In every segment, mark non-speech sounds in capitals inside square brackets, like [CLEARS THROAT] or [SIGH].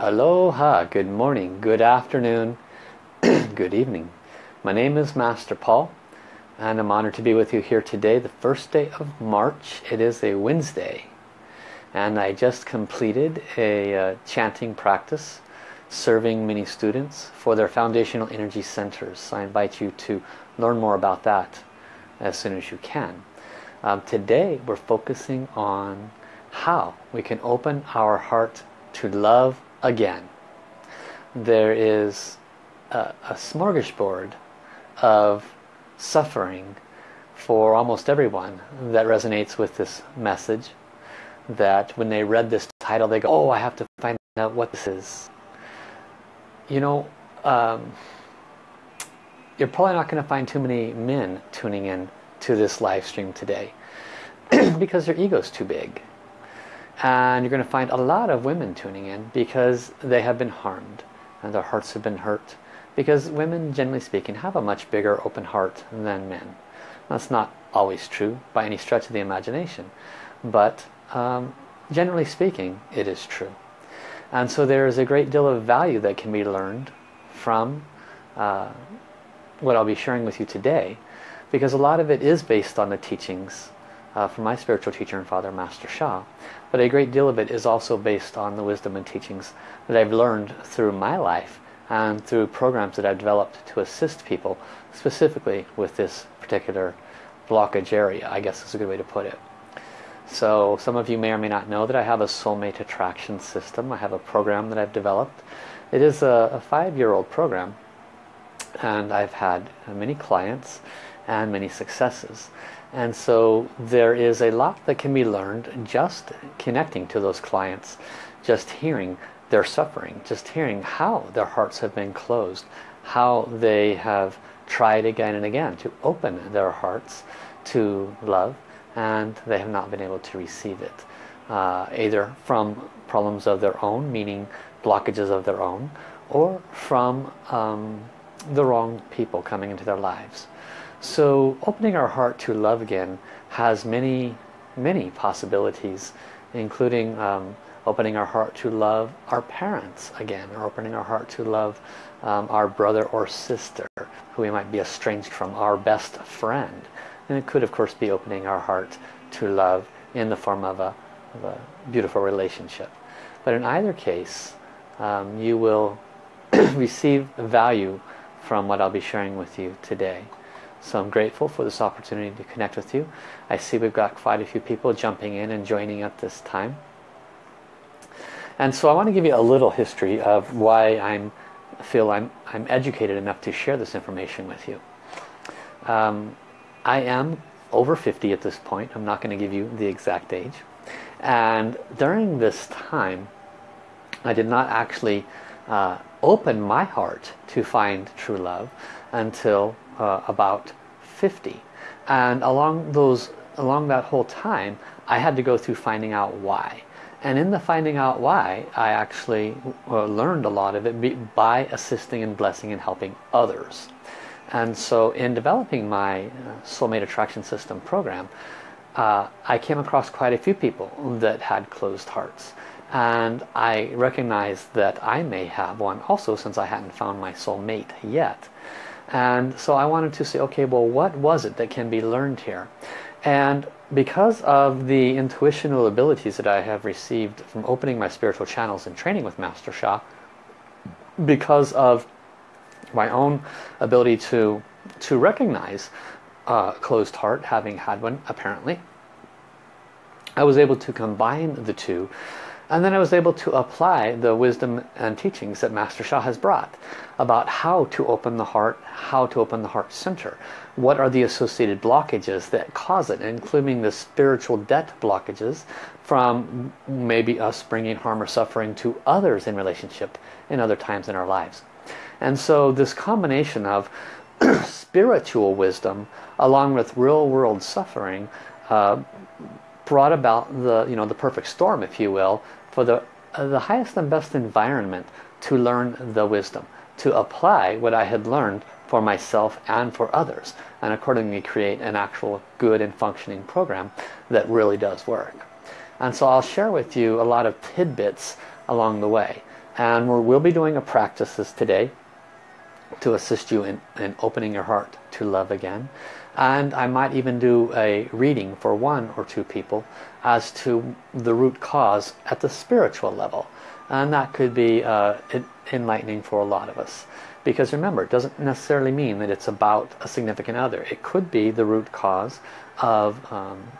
Aloha, good morning, good afternoon, [CLEARS THROAT] good evening. My name is Master Paul and I'm honored to be with you here today, the first day of March. It is a Wednesday and I just completed a uh, chanting practice serving many students for their foundational energy centers. I invite you to learn more about that as soon as you can. Um, today we're focusing on how we can open our heart to love again. There is a, a smorgasbord of suffering for almost everyone that resonates with this message that when they read this title they go oh I have to find out what this is you know um, you're probably not going to find too many men tuning in to this live stream today [CLEARS THROAT] because their ego's too big and you're going to find a lot of women tuning in because they have been harmed and their hearts have been hurt. Because women, generally speaking, have a much bigger open heart than men. That's not always true by any stretch of the imagination. But um, generally speaking, it is true. And so there is a great deal of value that can be learned from uh, what I'll be sharing with you today. Because a lot of it is based on the teachings uh, from my spiritual teacher and father, Master Sha. But a great deal of it is also based on the wisdom and teachings that I've learned through my life and through programs that I've developed to assist people specifically with this particular blockage area, I guess is a good way to put it. So some of you may or may not know that I have a soulmate attraction system. I have a program that I've developed. It is a, a five-year-old program and I've had many clients and many successes. And so there is a lot that can be learned just connecting to those clients, just hearing their suffering, just hearing how their hearts have been closed, how they have tried again and again to open their hearts to love and they have not been able to receive it. Uh, either from problems of their own, meaning blockages of their own, or from um, the wrong people coming into their lives. So opening our heart to love again has many, many possibilities, including um, opening our heart to love our parents again, or opening our heart to love um, our brother or sister, who we might be estranged from, our best friend. And it could, of course, be opening our heart to love in the form of a, of a beautiful relationship. But in either case, um, you will [CLEARS THROAT] receive value from what I'll be sharing with you today. So I'm grateful for this opportunity to connect with you. I see we've got quite a few people jumping in and joining at this time. And so I want to give you a little history of why I'm feel I'm, I'm educated enough to share this information with you. Um, I am over 50 at this point. I'm not going to give you the exact age. And during this time, I did not actually uh, open my heart to find true love until uh, about 50 and along those along that whole time I had to go through finding out why. And in the finding out why I actually uh, learned a lot of it by assisting and blessing and helping others. And so in developing my uh, soulmate attraction system program uh, I came across quite a few people that had closed hearts. And I recognized that I may have one also since I hadn't found my soulmate yet and so I wanted to say, okay, well, what was it that can be learned here? And because of the intuitional abilities that I have received from opening my spiritual channels and training with Master Sha, because of my own ability to to recognize a closed heart, having had one apparently, I was able to combine the two and then I was able to apply the wisdom and teachings that Master Sha has brought about how to open the heart, how to open the heart center. What are the associated blockages that cause it, including the spiritual debt blockages from maybe us bringing harm or suffering to others in relationship in other times in our lives. And so this combination of [CLEARS THROAT] spiritual wisdom along with real world suffering uh, brought about the you know the perfect storm if you will for the, uh, the highest and best environment to learn the wisdom, to apply what I had learned for myself and for others, and accordingly create an actual good and functioning program that really does work. And so I'll share with you a lot of tidbits along the way. And we'll be doing a practices today to assist you in, in opening your heart to love again. And I might even do a reading for one or two people as to the root cause at the spiritual level. And that could be uh, enlightening for a lot of us. Because remember, it doesn't necessarily mean that it's about a significant other. It could be the root cause of um,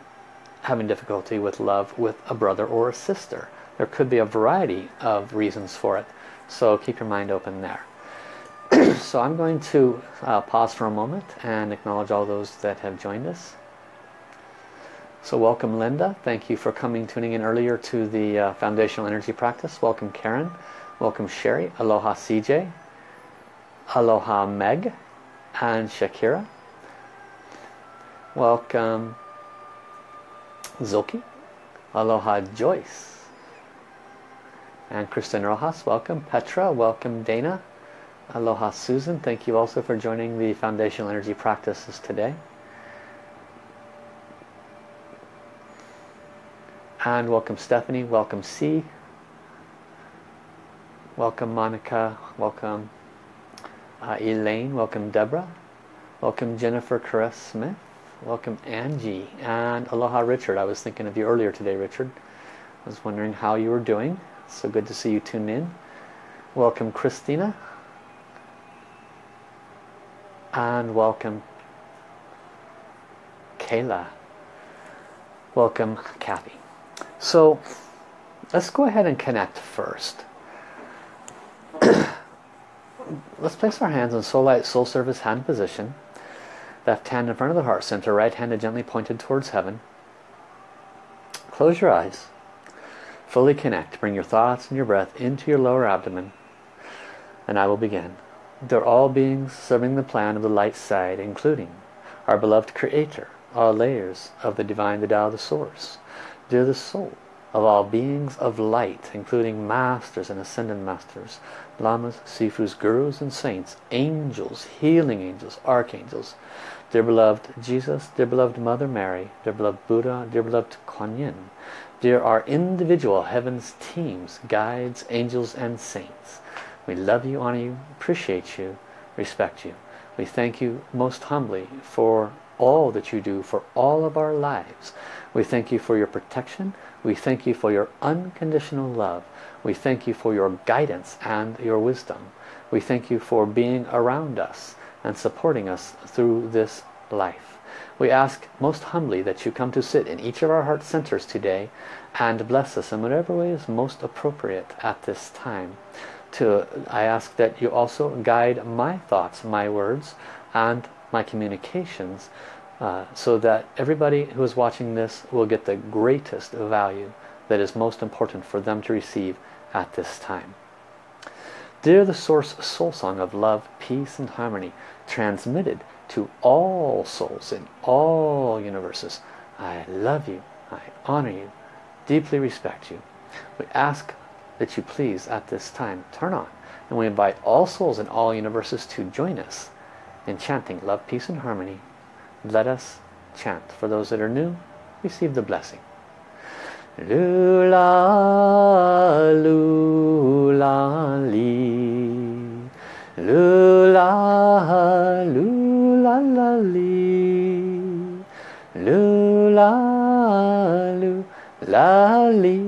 having difficulty with love with a brother or a sister. There could be a variety of reasons for it. So keep your mind open there. [CLEARS THROAT] so I'm going to uh, pause for a moment and acknowledge all those that have joined us. So welcome Linda. Thank you for coming, tuning in earlier to the uh, Foundational Energy Practice. Welcome Karen. Welcome Sherry. Aloha CJ. Aloha Meg and Shakira. Welcome Zoki. Aloha Joyce. And Kristen Rojas, welcome. Petra, welcome Dana. Aloha Susan, thank you also for joining the Foundational Energy Practices today. And welcome Stephanie, welcome C. Welcome Monica, welcome uh, Elaine, welcome Deborah, welcome Jennifer Caress Smith, welcome Angie, and Aloha Richard. I was thinking of you earlier today, Richard. I was wondering how you were doing. So good to see you tune in. Welcome Christina. And welcome Kayla. Welcome Kathy. So let's go ahead and connect first. [CLEARS THROAT] let's place our hands in soul light, soul service hand position. Left hand in front of the heart center, right hand gently pointed towards heaven. Close your eyes. Fully connect. Bring your thoughts and your breath into your lower abdomen. And I will begin. They're all beings serving the plan of the light side, including our beloved Creator, all layers of the Divine, the Tao, the Source. Dear the Soul, of all beings of light, including masters and ascended masters, lamas, sifus, gurus and saints, angels, healing angels, archangels, dear beloved Jesus, dear beloved Mother Mary, dear beloved Buddha, dear beloved Kuan Yin, dear our individual heavens teams, guides, angels and saints. We love you, honor you, appreciate you, respect you. We thank you most humbly for all that you do for all of our lives. We thank you for your protection. We thank you for your unconditional love. We thank you for your guidance and your wisdom. We thank you for being around us and supporting us through this life. We ask most humbly that you come to sit in each of our heart centers today and bless us in whatever way is most appropriate at this time. To, I ask that you also guide my thoughts, my words, and my communications uh, so that everybody who is watching this will get the greatest value that is most important for them to receive at this time. Dear the Source Soul Song of Love, Peace and Harmony, transmitted to all souls in all universes, I love you, I honor you, deeply respect you. We ask that you please at this time turn on and we invite all souls in all universes to join us in chanting love, peace and harmony let us chant. For those that are new, receive the blessing. Lula, lula, li. Lula, lula, la, li. Lula, lula, li.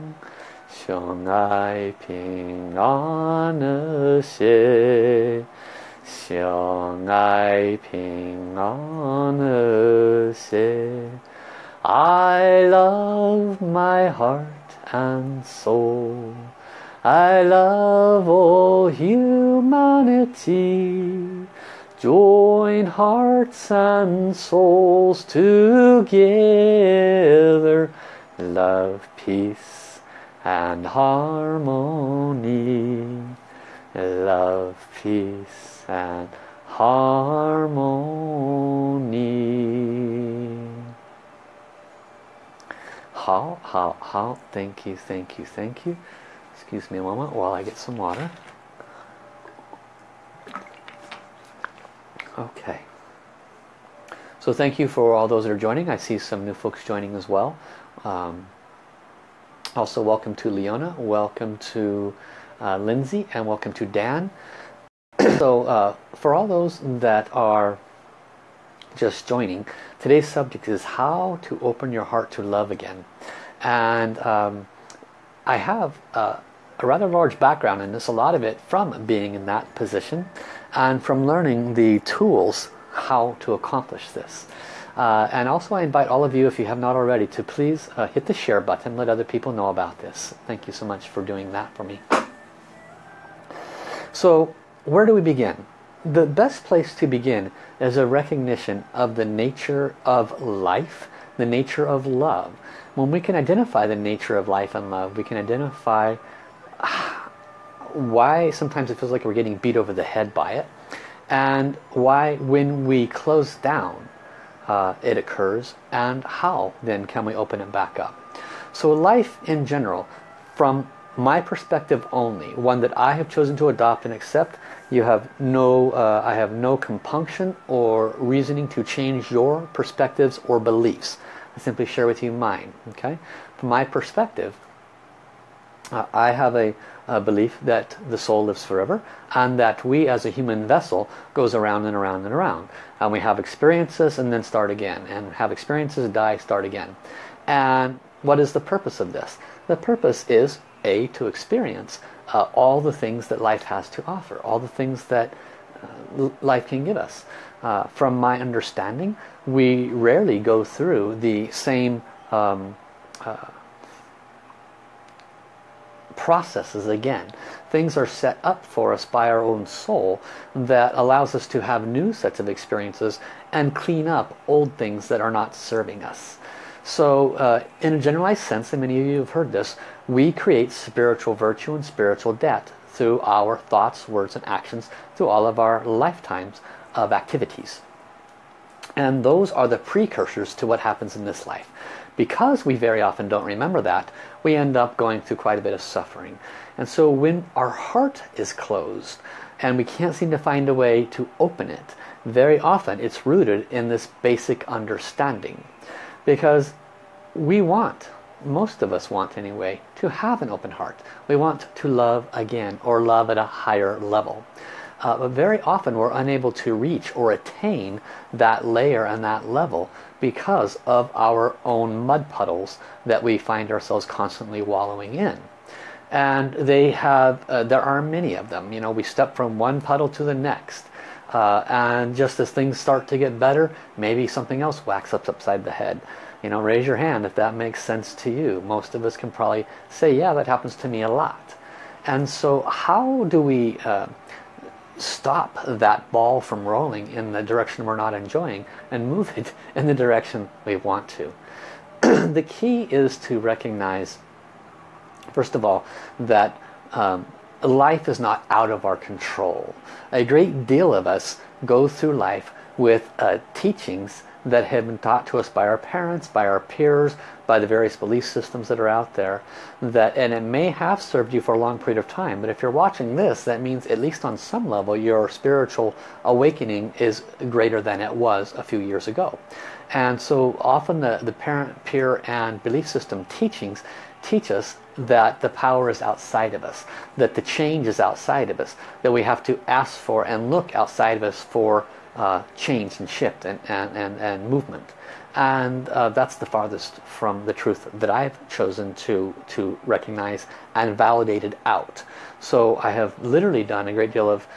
相爱平安和谐，相爱平安和谐。I love my heart and soul. I love all humanity. Join hearts and souls together. Love, peace and harmony. Love, peace and harmony. How, how, how, thank you, thank you, thank you. Excuse me a moment while I get some water. Okay. So thank you for all those that are joining. I see some new folks joining as well. Um, also welcome to Leona, welcome to uh, Lindsay, and welcome to Dan. [CLEARS THROAT] so uh, for all those that are just joining, today's subject is how to open your heart to love again. And um, I have uh, a rather large background in this, a lot of it from being in that position and from learning the tools how to accomplish this. Uh, and also I invite all of you, if you have not already, to please uh, hit the share button, let other people know about this. Thank you so much for doing that for me. So, where do we begin? The best place to begin is a recognition of the nature of life, the nature of love. When we can identify the nature of life and love, we can identify [SIGHS] why sometimes it feels like we're getting beat over the head by it and why when we close down uh, it occurs and how then can we open it back up? So life in general from my perspective only one that I have chosen to adopt and accept you have no uh, I have no compunction or reasoning to change your perspectives or beliefs. I simply share with you mine okay? From my perspective uh, I have a, a, belief that the soul lives forever and that we as a human vessel goes around and around and around. And we have experiences and then start again. And have experiences die start again. And what is the purpose of this? The purpose is a to experience uh, all the things that life has to offer all the things that uh, life can give us. Uh, from my understanding we rarely go through the same um, uh, processes again. Things are set up for us by our own soul that allows us to have new sets of experiences and clean up old things that are not serving us. So uh, in a generalized sense, and many of you have heard this, we create spiritual virtue and spiritual debt through our thoughts, words and actions through all of our lifetimes of activities. And those are the precursors to what happens in this life. Because we very often don't remember that, we end up going through quite a bit of suffering. And so when our heart is closed and we can't seem to find a way to open it, very often it's rooted in this basic understanding. Because we want, most of us want anyway, to have an open heart. We want to love again or love at a higher level. Uh, but very often we're unable to reach or attain that layer and that level because of our own mud puddles that we find ourselves constantly wallowing in. And they have, uh, there are many of them. You know, we step from one puddle to the next. Uh, and just as things start to get better, maybe something else whacks up upside the head. You know, raise your hand if that makes sense to you. Most of us can probably say, yeah, that happens to me a lot. And so how do we uh, stop that ball from rolling in the direction we're not enjoying and move it [LAUGHS] in the direction we want to. [CLEARS THROAT] the key is to recognize, first of all, that um, life is not out of our control. A great deal of us go through life with uh, teachings that have been taught to us by our parents, by our peers, by the various belief systems that are out there. that And it may have served you for a long period of time, but if you're watching this, that means at least on some level your spiritual awakening is greater than it was a few years ago. And so often the, the parent, peer, and belief system teachings teach us that the power is outside of us, that the change is outside of us, that we have to ask for and look outside of us for uh, change and shift and, and, and, and movement. And uh, that's the farthest from the truth that I've chosen to, to recognize and validated out. So I have literally done a great deal of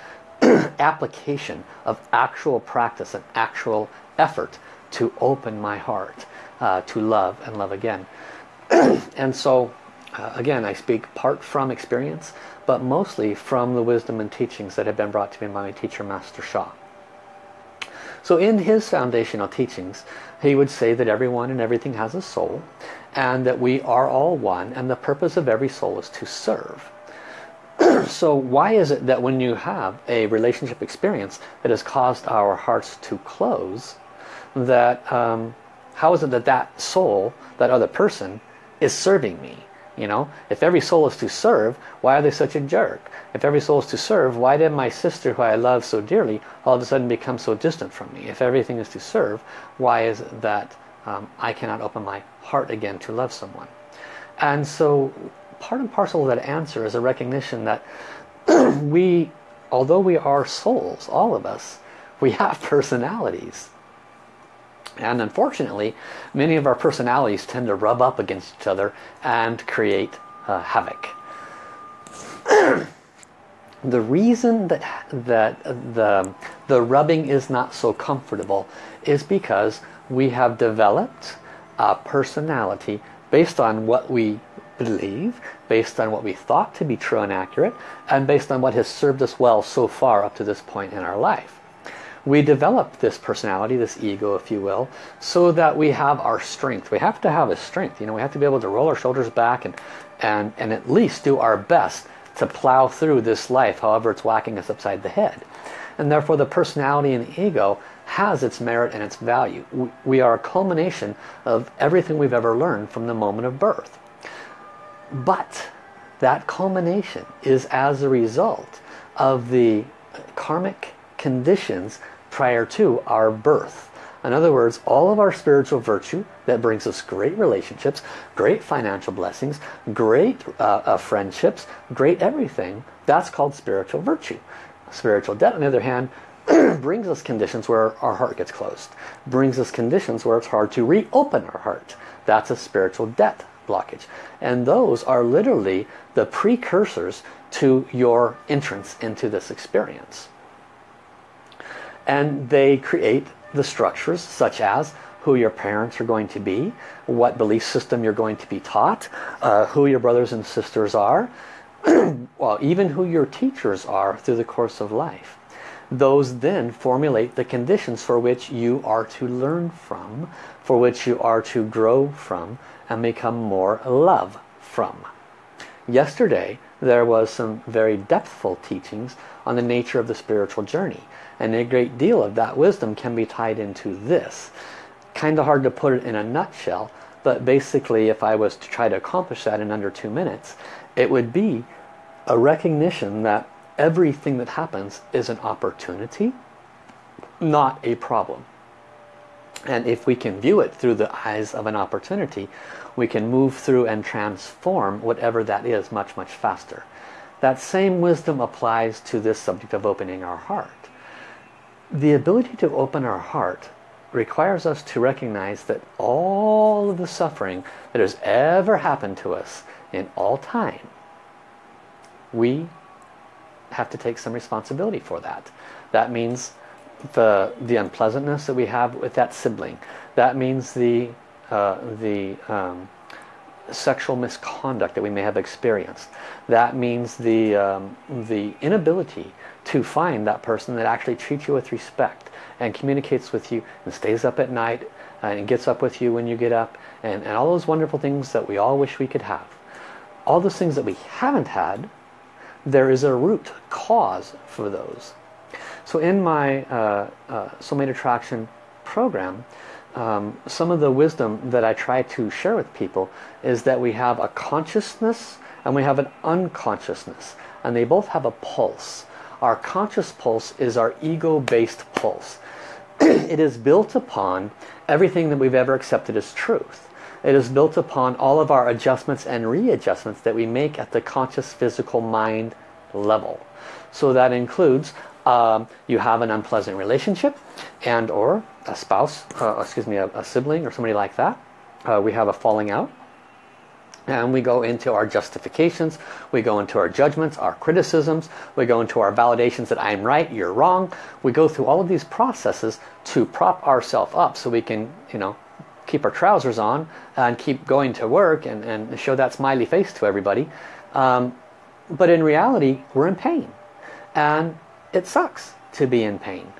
[CLEARS THROAT] application of actual practice and actual effort to open my heart uh, to love and love again. [CLEARS THROAT] and so uh, again I speak part from experience but mostly from the wisdom and teachings that have been brought to me by my teacher Master Sha. So in his foundational teachings, he would say that everyone and everything has a soul and that we are all one and the purpose of every soul is to serve. [CLEARS THROAT] so why is it that when you have a relationship experience that has caused our hearts to close, that um, how is it that that soul, that other person, is serving me? You know, if every soul is to serve, why are they such a jerk? If every soul is to serve, why did my sister, who I love so dearly, all of a sudden become so distant from me? If everything is to serve, why is it that um, I cannot open my heart again to love someone? And so part and parcel of that answer is a recognition that [CLEARS THROAT] we, although we are souls, all of us, we have [LAUGHS] personalities. And unfortunately, many of our personalities tend to rub up against each other and create uh, havoc. [CLEARS THROAT] the reason that, that the, the rubbing is not so comfortable is because we have developed a personality based on what we believe, based on what we thought to be true and accurate, and based on what has served us well so far up to this point in our life we develop this personality, this ego, if you will, so that we have our strength. We have to have a strength. You know, we have to be able to roll our shoulders back and, and, and at least do our best to plow through this life, however it's whacking us upside the head. And therefore the personality and ego has its merit and its value. We are a culmination of everything we've ever learned from the moment of birth. But that culmination is as a result of the karmic conditions prior to our birth. In other words, all of our spiritual virtue that brings us great relationships, great financial blessings, great uh, uh, friendships, great everything, that's called spiritual virtue. Spiritual debt, on the other hand, [CLEARS THROAT] brings us conditions where our heart gets closed. Brings us conditions where it's hard to reopen our heart. That's a spiritual debt blockage. And those are literally the precursors to your entrance into this experience and they create the structures such as who your parents are going to be, what belief system you're going to be taught, uh, who your brothers and sisters are, [CLEARS THROAT] well, even who your teachers are through the course of life. Those then formulate the conditions for which you are to learn from, for which you are to grow from, and become more love from. Yesterday, there was some very depthful teachings on the nature of the spiritual journey. And a great deal of that wisdom can be tied into this. Kind of hard to put it in a nutshell, but basically if I was to try to accomplish that in under two minutes, it would be a recognition that everything that happens is an opportunity, not a problem. And if we can view it through the eyes of an opportunity, we can move through and transform whatever that is much, much faster. That same wisdom applies to this subject of opening our heart the ability to open our heart requires us to recognize that all of the suffering that has ever happened to us in all time, we have to take some responsibility for that. That means the the unpleasantness that we have with that sibling. That means the uh, the um, sexual misconduct that we may have experienced. That means the um, the inability to find that person that actually treats you with respect and communicates with you and stays up at night and gets up with you when you get up and, and all those wonderful things that we all wish we could have. All those things that we haven't had, there is a root cause for those. So in my uh, uh, Soulmate Attraction program, um, some of the wisdom that I try to share with people is that we have a consciousness and we have an unconsciousness and they both have a pulse our conscious pulse is our ego-based pulse. [CLEARS THROAT] it is built upon everything that we've ever accepted as truth. It is built upon all of our adjustments and readjustments that we make at the conscious physical mind level. So that includes um, you have an unpleasant relationship and or a spouse, uh, excuse me, a, a, sibling or somebody like that. Uh, we have a falling out and we go into our justifications, we go into our judgments, our criticisms, we go into our validations that I'm right, you're wrong. We go through all of these processes to prop ourselves up so we can, you know, keep our trousers on and keep going to work and, and show that smiley face to everybody. Um, but in reality, we're in pain. And it sucks to be in pain.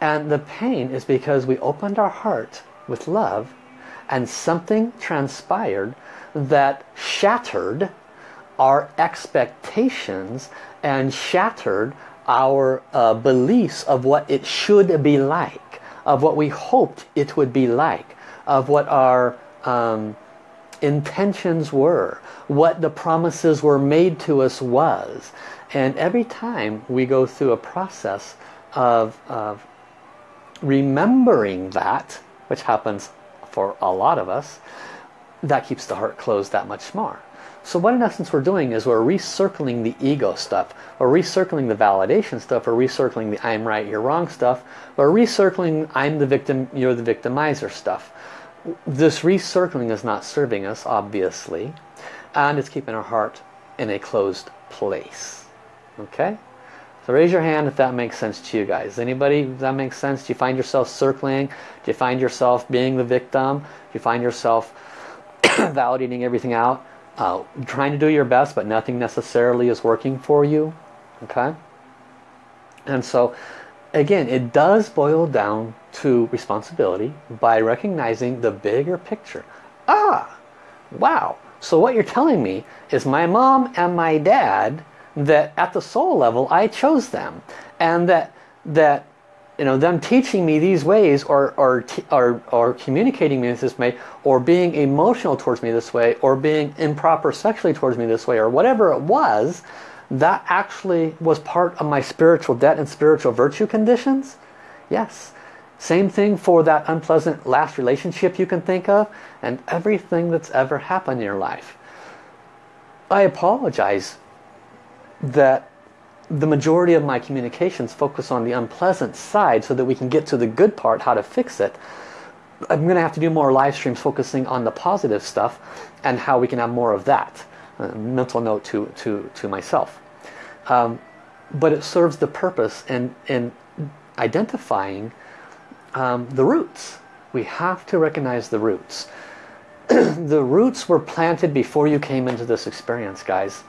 And the pain is because we opened our heart with love and something transpired that shattered our expectations and shattered our uh, beliefs of what it should be like, of what we hoped it would be like, of what our um, intentions were, what the promises were made to us was. And every time we go through a process of, of remembering that, which happens for a lot of us, that keeps the heart closed that much more. So what in essence we're doing is we're recircling the ego stuff. We're recircling the validation stuff. We're recircling the I'm right, you're wrong stuff. We're recircling I'm the victim, you're the victimizer stuff. This recircling is not serving us, obviously. And it's keeping our heart in a closed place. Okay? So raise your hand if that makes sense to you guys. Anybody, that makes sense? Do you find yourself circling? Do you find yourself being the victim? Do you find yourself [COUGHS] validating everything out? Uh, trying to do your best, but nothing necessarily is working for you? Okay? And so, again, it does boil down to responsibility by recognizing the bigger picture. Ah, wow. So what you're telling me is my mom and my dad that at the soul level I chose them. And that that you know them teaching me these ways or or or, or communicating me this way or being emotional towards me this way or being improper sexually towards me this way or whatever it was that actually was part of my spiritual debt and spiritual virtue conditions? Yes. Same thing for that unpleasant last relationship you can think of and everything that's ever happened in your life. I apologize that the majority of my communications focus on the unpleasant side so that we can get to the good part, how to fix it. I'm going to have to do more live streams focusing on the positive stuff and how we can have more of that. A mental note to, to, to myself. Um, but it serves the purpose in, in identifying um, the roots. We have to recognize the roots. [CLEARS THROAT] the roots were planted before you came into this experience, guys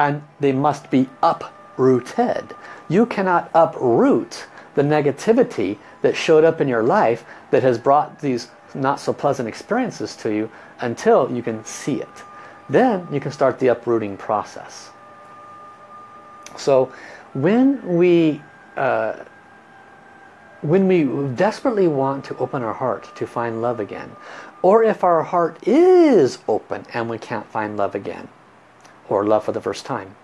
and they must be uprooted. You cannot uproot the negativity that showed up in your life that has brought these not so pleasant experiences to you until you can see it. Then you can start the uprooting process. So when we uh, when we desperately want to open our heart to find love again, or if our heart is open and we can't find love again, or love for the first time.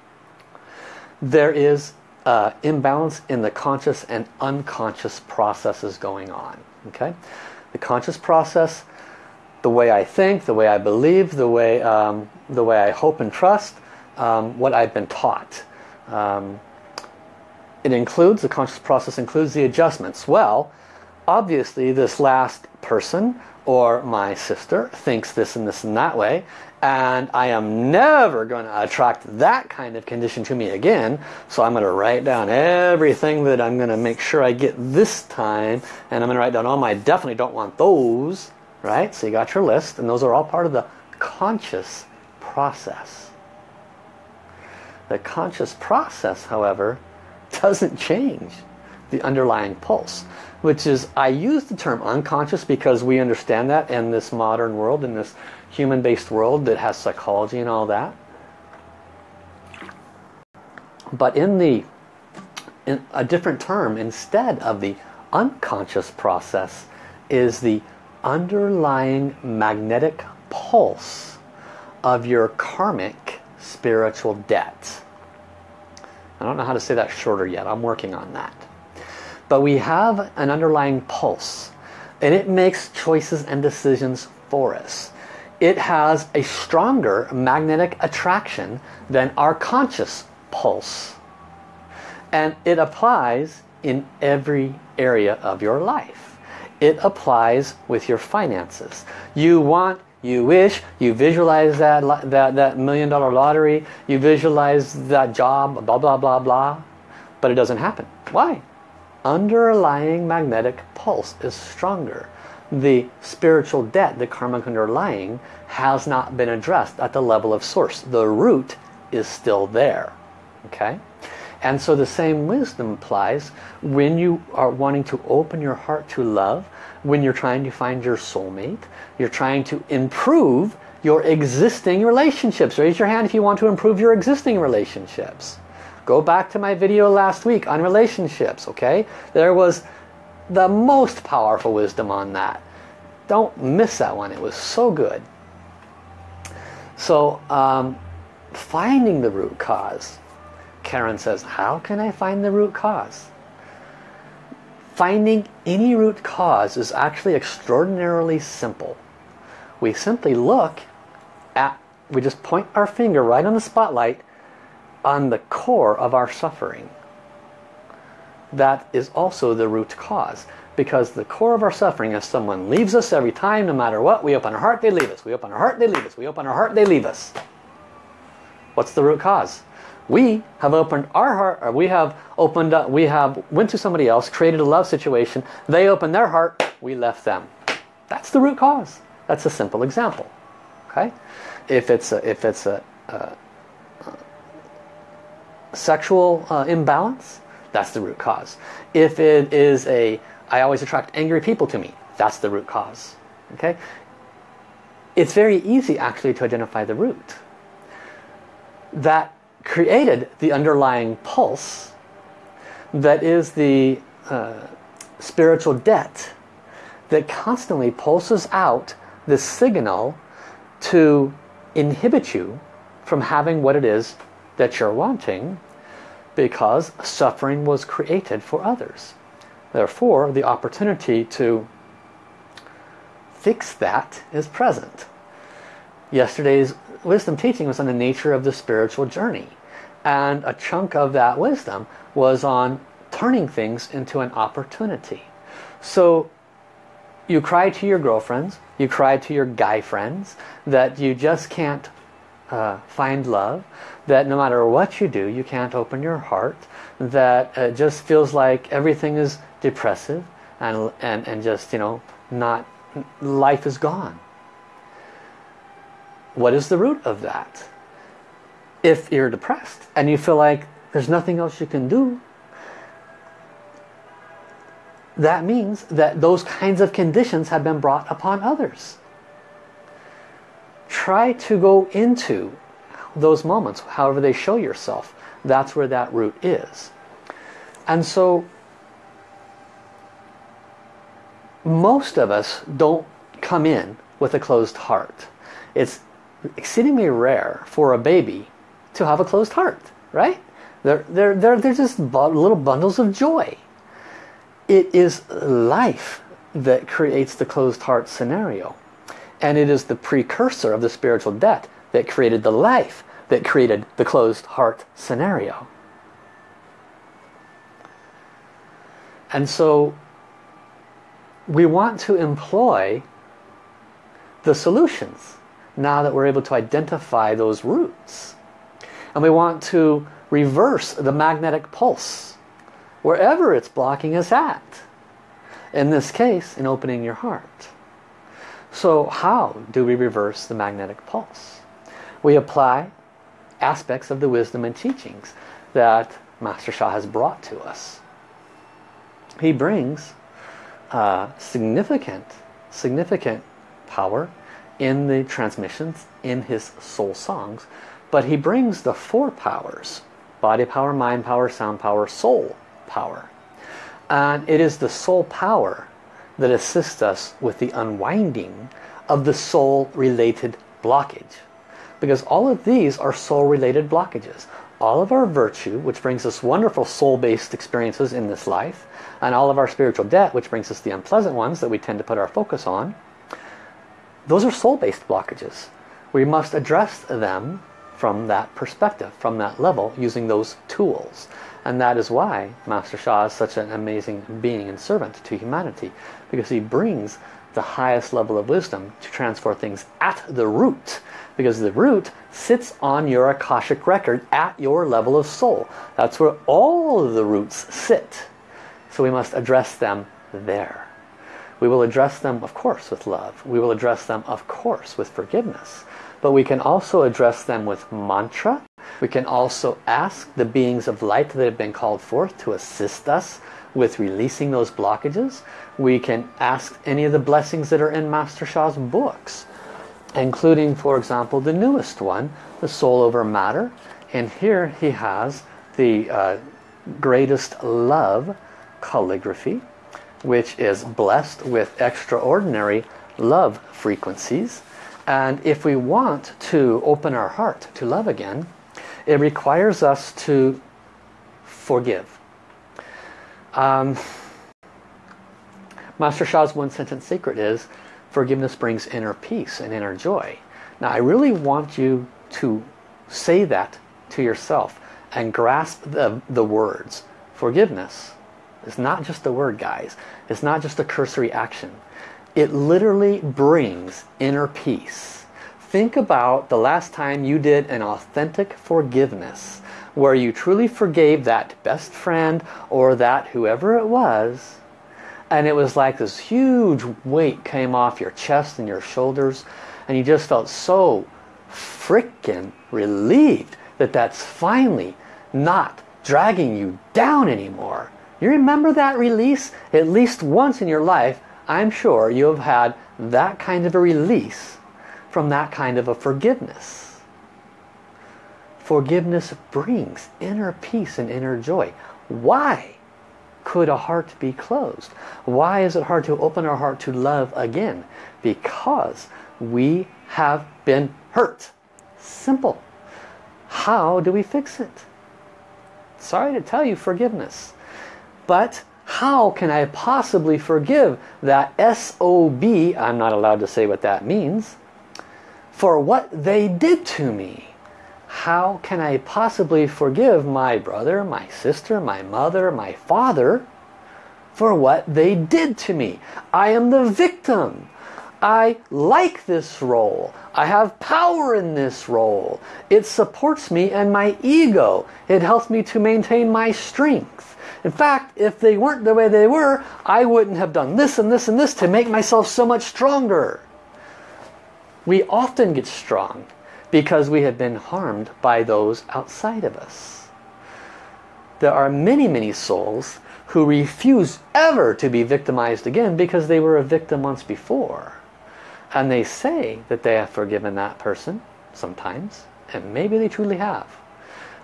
There is uh, imbalance in the conscious and unconscious processes going on. Okay, The conscious process, the way I think, the way I believe, the way, um, the way I hope and trust, um, what I've been taught. Um, it includes, the conscious process includes the adjustments. Well, obviously this last person or my sister thinks this and this and that way and I am never going to attract that kind of condition to me again. So I'm going to write down everything that I'm going to make sure I get this time and I'm going to write down all my definitely don't want those right? So you got your list and those are all part of the conscious process. The conscious process however doesn't change the underlying pulse which is I use the term unconscious because we understand that in this modern world in this human-based world that has psychology and all that. But in the in a different term instead of the unconscious process is the underlying magnetic pulse of your karmic spiritual debt. I don't know how to say that shorter yet. I'm working on that. But we have an underlying pulse and it makes choices and decisions for us it has a stronger magnetic attraction than our conscious pulse. And it applies in every area of your life. It applies with your finances. You want, you wish, you visualize that, that, that million dollar lottery, you visualize that job, blah, blah, blah, blah. But it doesn't happen. Why? Underlying magnetic pulse is stronger the spiritual debt, the karmic underlying, has not been addressed at the level of source. The root is still there. Okay? And so the same wisdom applies when you are wanting to open your heart to love, when you're trying to find your soulmate, you're trying to improve your existing relationships. Raise your hand if you want to improve your existing relationships. Go back to my video last week on relationships, okay? There was the most powerful wisdom on that. Don't miss that one. It was so good. So, um, finding the root cause. Karen says, how can I find the root cause? Finding any root cause is actually extraordinarily simple. We simply look at, we just point our finger right on the spotlight on the core of our suffering. That is also the root cause. Because the core of our suffering is someone leaves us every time, no matter what. We open our heart, they leave us. We open our heart, they leave us. We open our heart, they leave us. What's the root cause? We have opened our heart, or we have opened up, we have went to somebody else, created a love situation. They opened their heart, we left them. That's the root cause. That's a simple example. Okay? If it's a, if it's a, a, a sexual uh, imbalance, that's the root cause. If it is a I always attract angry people to me. That's the root cause. Okay? It's very easy actually to identify the root. That created the underlying pulse that is the uh, spiritual debt that constantly pulses out the signal to inhibit you from having what it is that you're wanting because suffering was created for others. Therefore, the opportunity to fix that is present. Yesterday's wisdom teaching was on the nature of the spiritual journey. And a chunk of that wisdom was on turning things into an opportunity. So you cry to your girlfriends, you cry to your guy friends that you just can't uh, find love, that no matter what you do, you can't open your heart, that it just feels like everything is depressive and, and, and just, you know, not, life is gone. What is the root of that? If you're depressed and you feel like there's nothing else you can do, that means that those kinds of conditions have been brought upon others. Try to go into those moments, however they show yourself. That's where that root is. And so most of us don't come in with a closed heart. It's exceedingly rare for a baby to have a closed heart, right? They're, they're, they're, they're just little bundles of joy. It is life that creates the closed heart scenario. And it is the precursor of the spiritual debt that created the life that created the closed heart scenario. And so we want to employ the solutions now that we're able to identify those roots. And we want to reverse the magnetic pulse wherever it's blocking us at. In this case, in opening your heart. So how do we reverse the magnetic pulse? We apply aspects of the wisdom and teachings that Master Sha has brought to us. He brings uh, significant, significant power in the transmissions in his soul songs. But he brings the four powers, body power, mind power, sound power, soul power. And it is the soul power that assists us with the unwinding of the soul-related blockage. Because all of these are soul-related blockages. All of our virtue, which brings us wonderful soul-based experiences in this life, and all of our spiritual debt, which brings us the unpleasant ones that we tend to put our focus on, those are soul-based blockages. We must address them from that perspective, from that level, using those tools. And that is why Master Sha is such an amazing being and servant to humanity, because he brings the highest level of wisdom to transfer things at the root. Because the root sits on your Akashic record at your level of soul. That's where all of the roots sit. So we must address them there. We will address them, of course, with love. We will address them, of course, with forgiveness. But we can also address them with mantra. We can also ask the beings of light that have been called forth to assist us with releasing those blockages. We can ask any of the blessings that are in Master Sha's books, including, for example, the newest one, The Soul Over Matter. And here he has the uh, greatest love calligraphy, which is blessed with extraordinary love frequencies. And if we want to open our heart to love again, it requires us to forgive. Um, Master Sha's one sentence secret is forgiveness brings inner peace and inner joy. Now I really want you to say that to yourself and grasp the, the words. Forgiveness is not just a word guys. It's not just a cursory action. It literally brings inner peace. Think about the last time you did an authentic forgiveness where you truly forgave that best friend or that whoever it was and it was like this huge weight came off your chest and your shoulders and you just felt so freaking relieved that that's finally not dragging you down anymore. You remember that release? At least once in your life, I'm sure you have had that kind of a release from that kind of a forgiveness. Forgiveness brings inner peace and inner joy. Why could a heart be closed? Why is it hard to open our heart to love again? Because we have been hurt. Simple. How do we fix it? Sorry to tell you, forgiveness. But how can I possibly forgive that SOB, I'm not allowed to say what that means, for what they did to me? How can I possibly forgive my brother, my sister, my mother, my father for what they did to me? I am the victim. I like this role. I have power in this role. It supports me and my ego. It helps me to maintain my strength. In fact, if they weren't the way they were, I wouldn't have done this and this and this to make myself so much stronger. We often get strong because we have been harmed by those outside of us. There are many, many souls who refuse ever to be victimized again because they were a victim once before. And they say that they have forgiven that person sometimes, and maybe they truly have.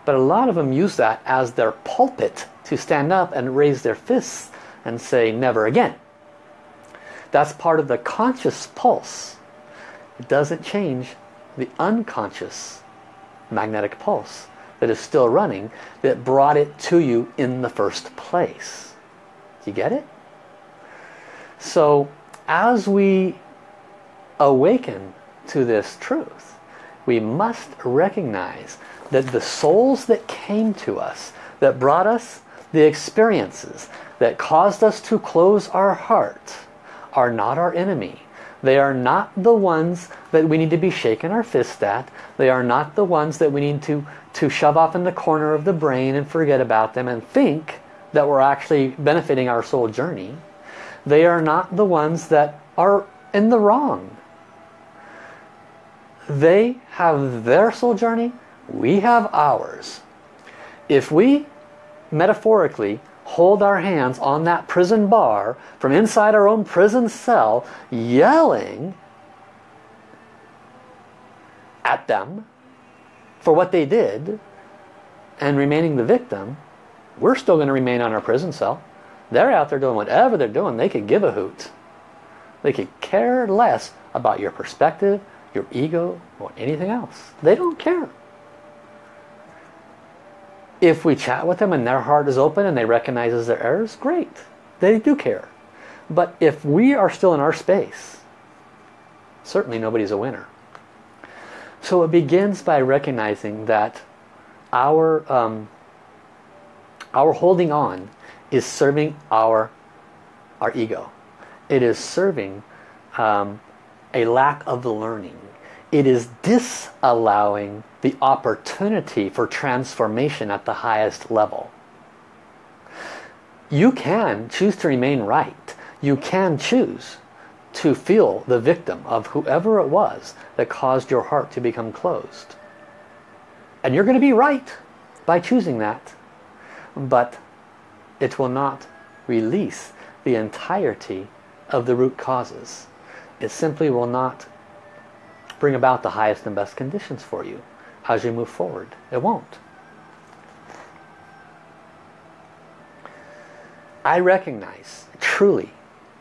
But a lot of them use that as their pulpit to stand up and raise their fists and say never again. That's part of the conscious pulse. It doesn't change the unconscious magnetic pulse that is still running that brought it to you in the first place. Do you get it? So as we awaken to this truth, we must recognize that the souls that came to us, that brought us the experiences, that caused us to close our heart, are not our enemy. They are not the ones that we need to be shaking our fist at. They are not the ones that we need to, to shove off in the corner of the brain and forget about them and think that we're actually benefiting our soul journey. They are not the ones that are in the wrong. They have their soul journey, we have ours. If we metaphorically hold our hands on that prison bar from inside our own prison cell, yelling at them for what they did and remaining the victim, we're still going to remain on our prison cell. They're out there doing whatever they're doing. They could give a hoot. They could care less about your perspective, your ego, or anything else. They don't care. If we chat with them and their heart is open and they recognize their errors, great. They do care. But if we are still in our space, certainly nobody's a winner. So it begins by recognizing that our um, our holding on is serving our our ego. It is serving um, a lack of the learning. It is disallowing the opportunity for transformation at the highest level. You can choose to remain right. You can choose to feel the victim of whoever it was that caused your heart to become closed. And you're going to be right by choosing that. But it will not release the entirety of the root causes. It simply will not bring about the highest and best conditions for you as you move forward. It won't. I recognize truly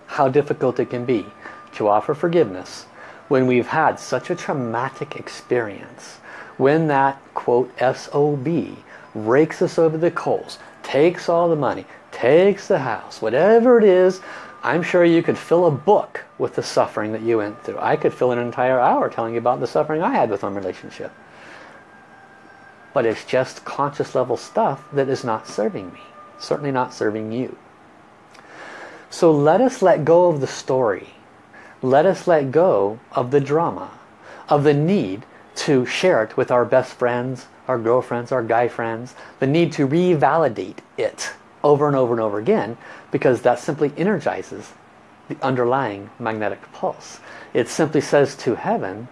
how difficult it can be to offer forgiveness when we've had such a traumatic experience. When that, quote, SOB rakes us over the coals, takes all the money, takes the house, whatever it is, I'm sure you could fill a book with the suffering that you went through. I could fill an entire hour telling you about the suffering I had with my relationship. But it's just conscious level stuff that is not serving me. Certainly not serving you. So let us let go of the story. Let us let go of the drama. Of the need to share it with our best friends, our girlfriends, our guy friends. The need to revalidate it over and over and over again because that simply energizes the underlying magnetic pulse. It simply says to heaven,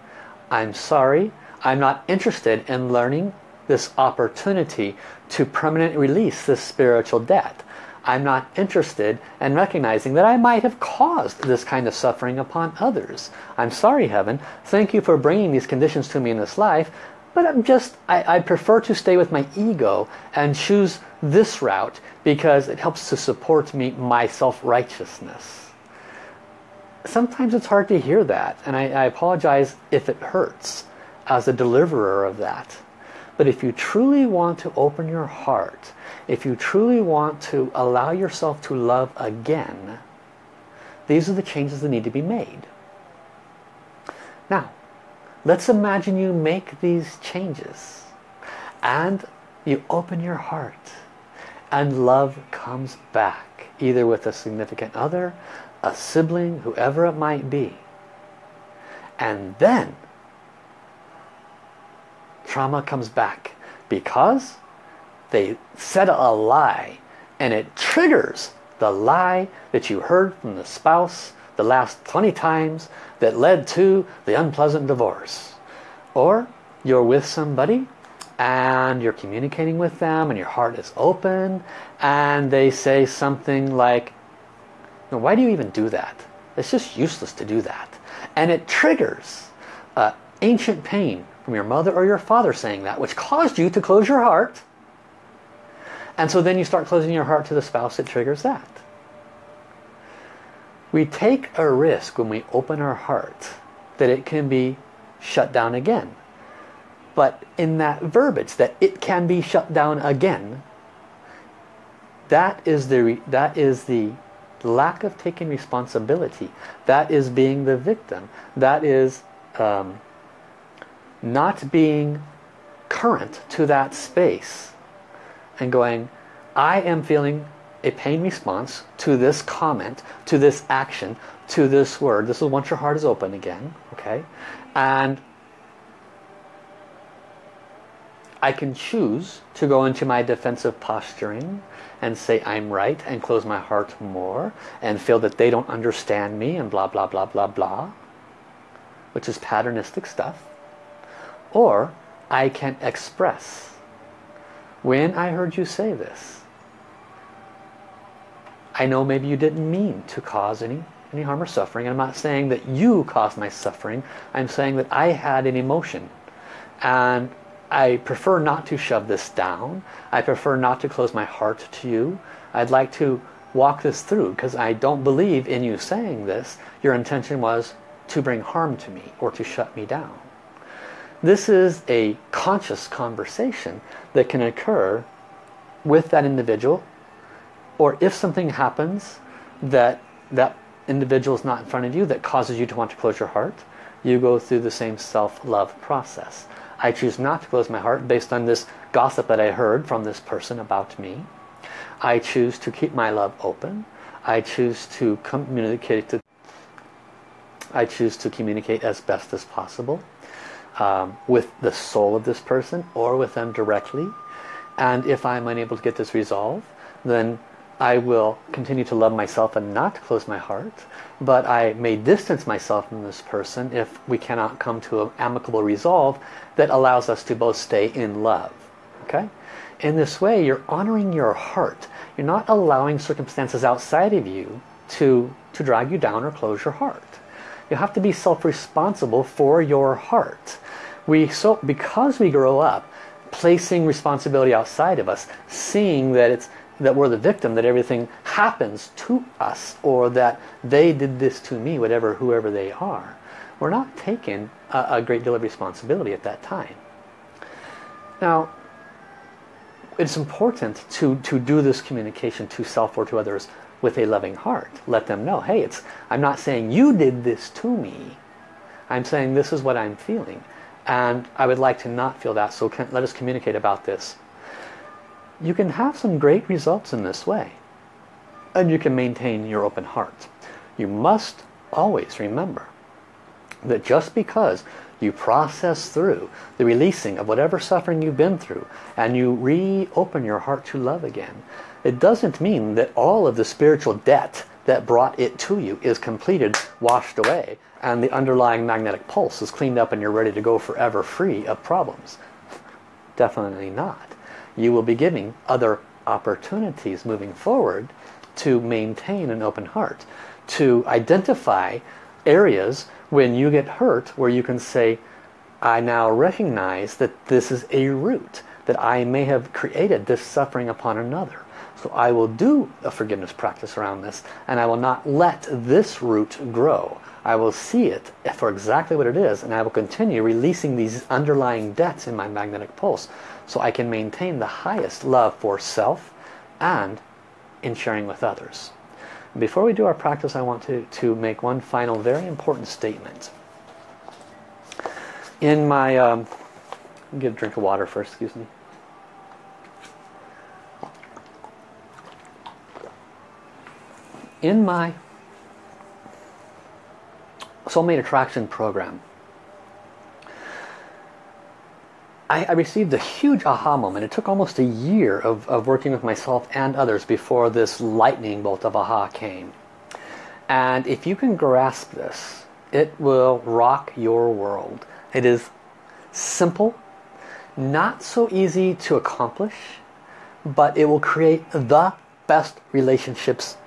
I'm sorry, I'm not interested in learning this opportunity to permanently release this spiritual debt. I'm not interested in recognizing that I might have caused this kind of suffering upon others. I'm sorry, Heaven. Thank you for bringing these conditions to me in this life. But I'm just, I, I prefer to stay with my ego and choose this route because it helps to support me, my self-righteousness. Sometimes it's hard to hear that. And I, I apologize if it hurts as a deliverer of that. But if you truly want to open your heart, if you truly want to allow yourself to love again, these are the changes that need to be made. Now, let's imagine you make these changes and you open your heart and love comes back either with a significant other, a sibling, whoever it might be. And then trauma comes back because they said a lie and it triggers the lie that you heard from the spouse the last 20 times that led to the unpleasant divorce. Or you're with somebody and you're communicating with them and your heart is open and they say something like, why do you even do that? It's just useless to do that. And it triggers uh, ancient pain from your mother or your father saying that, which caused you to close your heart. And so then you start closing your heart to the spouse that triggers that. We take a risk when we open our heart that it can be shut down again. But in that verbiage, that it can be shut down again, that is the, that is the lack of taking responsibility. That is being the victim. That is um, not being current to that space and going, I am feeling a pain response to this comment, to this action, to this word. This is once your heart is open again, okay? And I can choose to go into my defensive posturing and say I'm right and close my heart more and feel that they don't understand me and blah blah blah blah blah which is patternistic stuff or I can express. When I heard you say this, I know maybe you didn't mean to cause any, any harm or suffering. I'm not saying that you caused my suffering. I'm saying that I had an emotion. And I prefer not to shove this down. I prefer not to close my heart to you. I'd like to walk this through because I don't believe in you saying this. Your intention was to bring harm to me or to shut me down. This is a conscious conversation that can occur with that individual or if something happens that that individual is not in front of you that causes you to want to close your heart you go through the same self-love process. I choose not to close my heart based on this gossip that I heard from this person about me. I choose to keep my love open. I choose to communicate to I choose to communicate as best as possible um, with the soul of this person or with them directly. And if I'm unable to get this resolved, then I will continue to love myself and not close my heart. But I may distance myself from this person if we cannot come to an amicable resolve that allows us to both stay in love. Okay? In this way, you're honoring your heart. You're not allowing circumstances outside of you to, to drag you down or close your heart. You have to be self-responsible for your heart. We so Because we grow up placing responsibility outside of us, seeing that it's that we're the victim, that everything happens to us, or that they did this to me, whatever, whoever they are. We're not taking a, a great deal of responsibility at that time. Now, it's important to, to do this communication to self or to others with a loving heart. Let them know, hey, it's I'm not saying you did this to me. I'm saying this is what I'm feeling. And I would like to not feel that, so can, let us communicate about this. You can have some great results in this way. And you can maintain your open heart. You must always remember that just because you process through the releasing of whatever suffering you've been through and you reopen your heart to love again it doesn't mean that all of the spiritual debt that brought it to you is completed washed away and the underlying magnetic pulse is cleaned up and you're ready to go forever free of problems definitely not you will be giving other opportunities moving forward to maintain an open heart to identify areas when you get hurt where you can say I now recognize that this is a root that I may have created this suffering upon another. So I will do a forgiveness practice around this and I will not let this root grow. I will see it for exactly what it is and I will continue releasing these underlying debts in my magnetic pulse so I can maintain the highest love for self and in sharing with others before we do our practice, I want to, to make one final very important statement. In my, um, get a drink of water first, excuse me. In my Soulmate Attraction program, I, I, received a huge aha moment. It took almost a year of, of working with myself and others before this lightning bolt of aha came. And if you can grasp this, it will rock your world. It is simple, not so easy to accomplish, but it will create the best relationships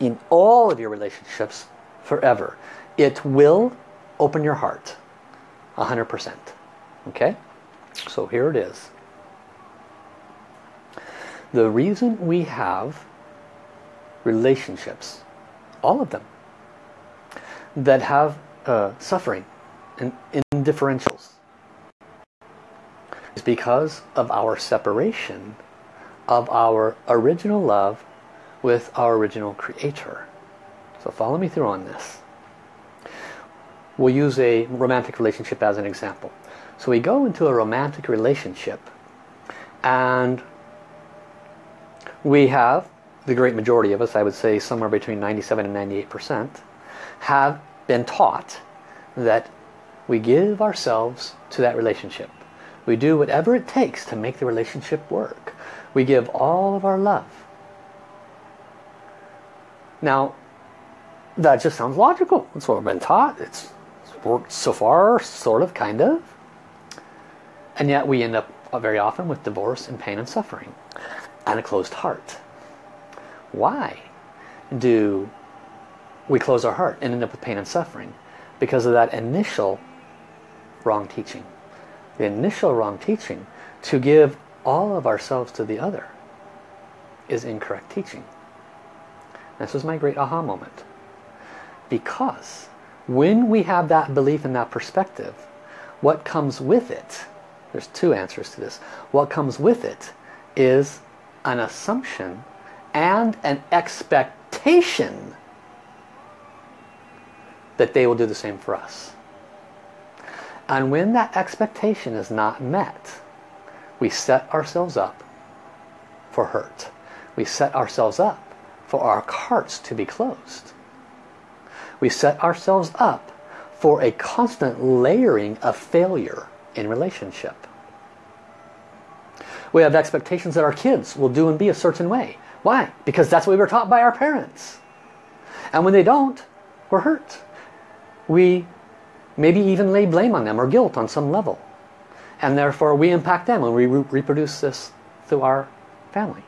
in all of your relationships forever. It will open your heart 100%. Okay? So here it is. The reason we have relationships, all of them, that have uh, suffering and indifferentials is because of our separation of our original love with our original creator. So follow me through on this. We'll use a romantic relationship as an example. So we go into a romantic relationship and we have, the great majority of us, I would say somewhere between 97 and 98%, have been taught that we give ourselves to that relationship. We do whatever it takes to make the relationship work. We give all of our love. Now, that just sounds logical. That's what we've been taught. It's worked so far, sort of, kind of. And yet we end up uh, very often with divorce and pain and suffering and a closed heart. Why do we close our heart and end up with pain and suffering? Because of that initial wrong teaching. The initial wrong teaching to give all of ourselves to the other is incorrect teaching. This was my great aha moment. Because when we have that belief and that perspective, what comes with it there's two answers to this. What comes with it is an assumption and an expectation that they will do the same for us. And when that expectation is not met, we set ourselves up for hurt. We set ourselves up for our hearts to be closed. We set ourselves up for a constant layering of failure in relationship. We have expectations that our kids will do and be a certain way. Why? Because that's what we were taught by our parents. And when they don't, we're hurt. We maybe even lay blame on them or guilt on some level. And therefore we impact them and we re reproduce this through our family.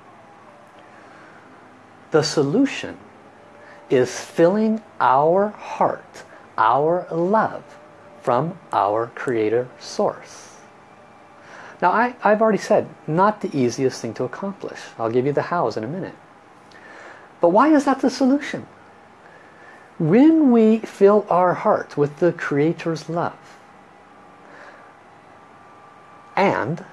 The solution is filling our heart, our love from our creator source. Now I, I've already said, not the easiest thing to accomplish. I'll give you the hows in a minute. But why is that the solution? When we fill our heart with the Creator's love, and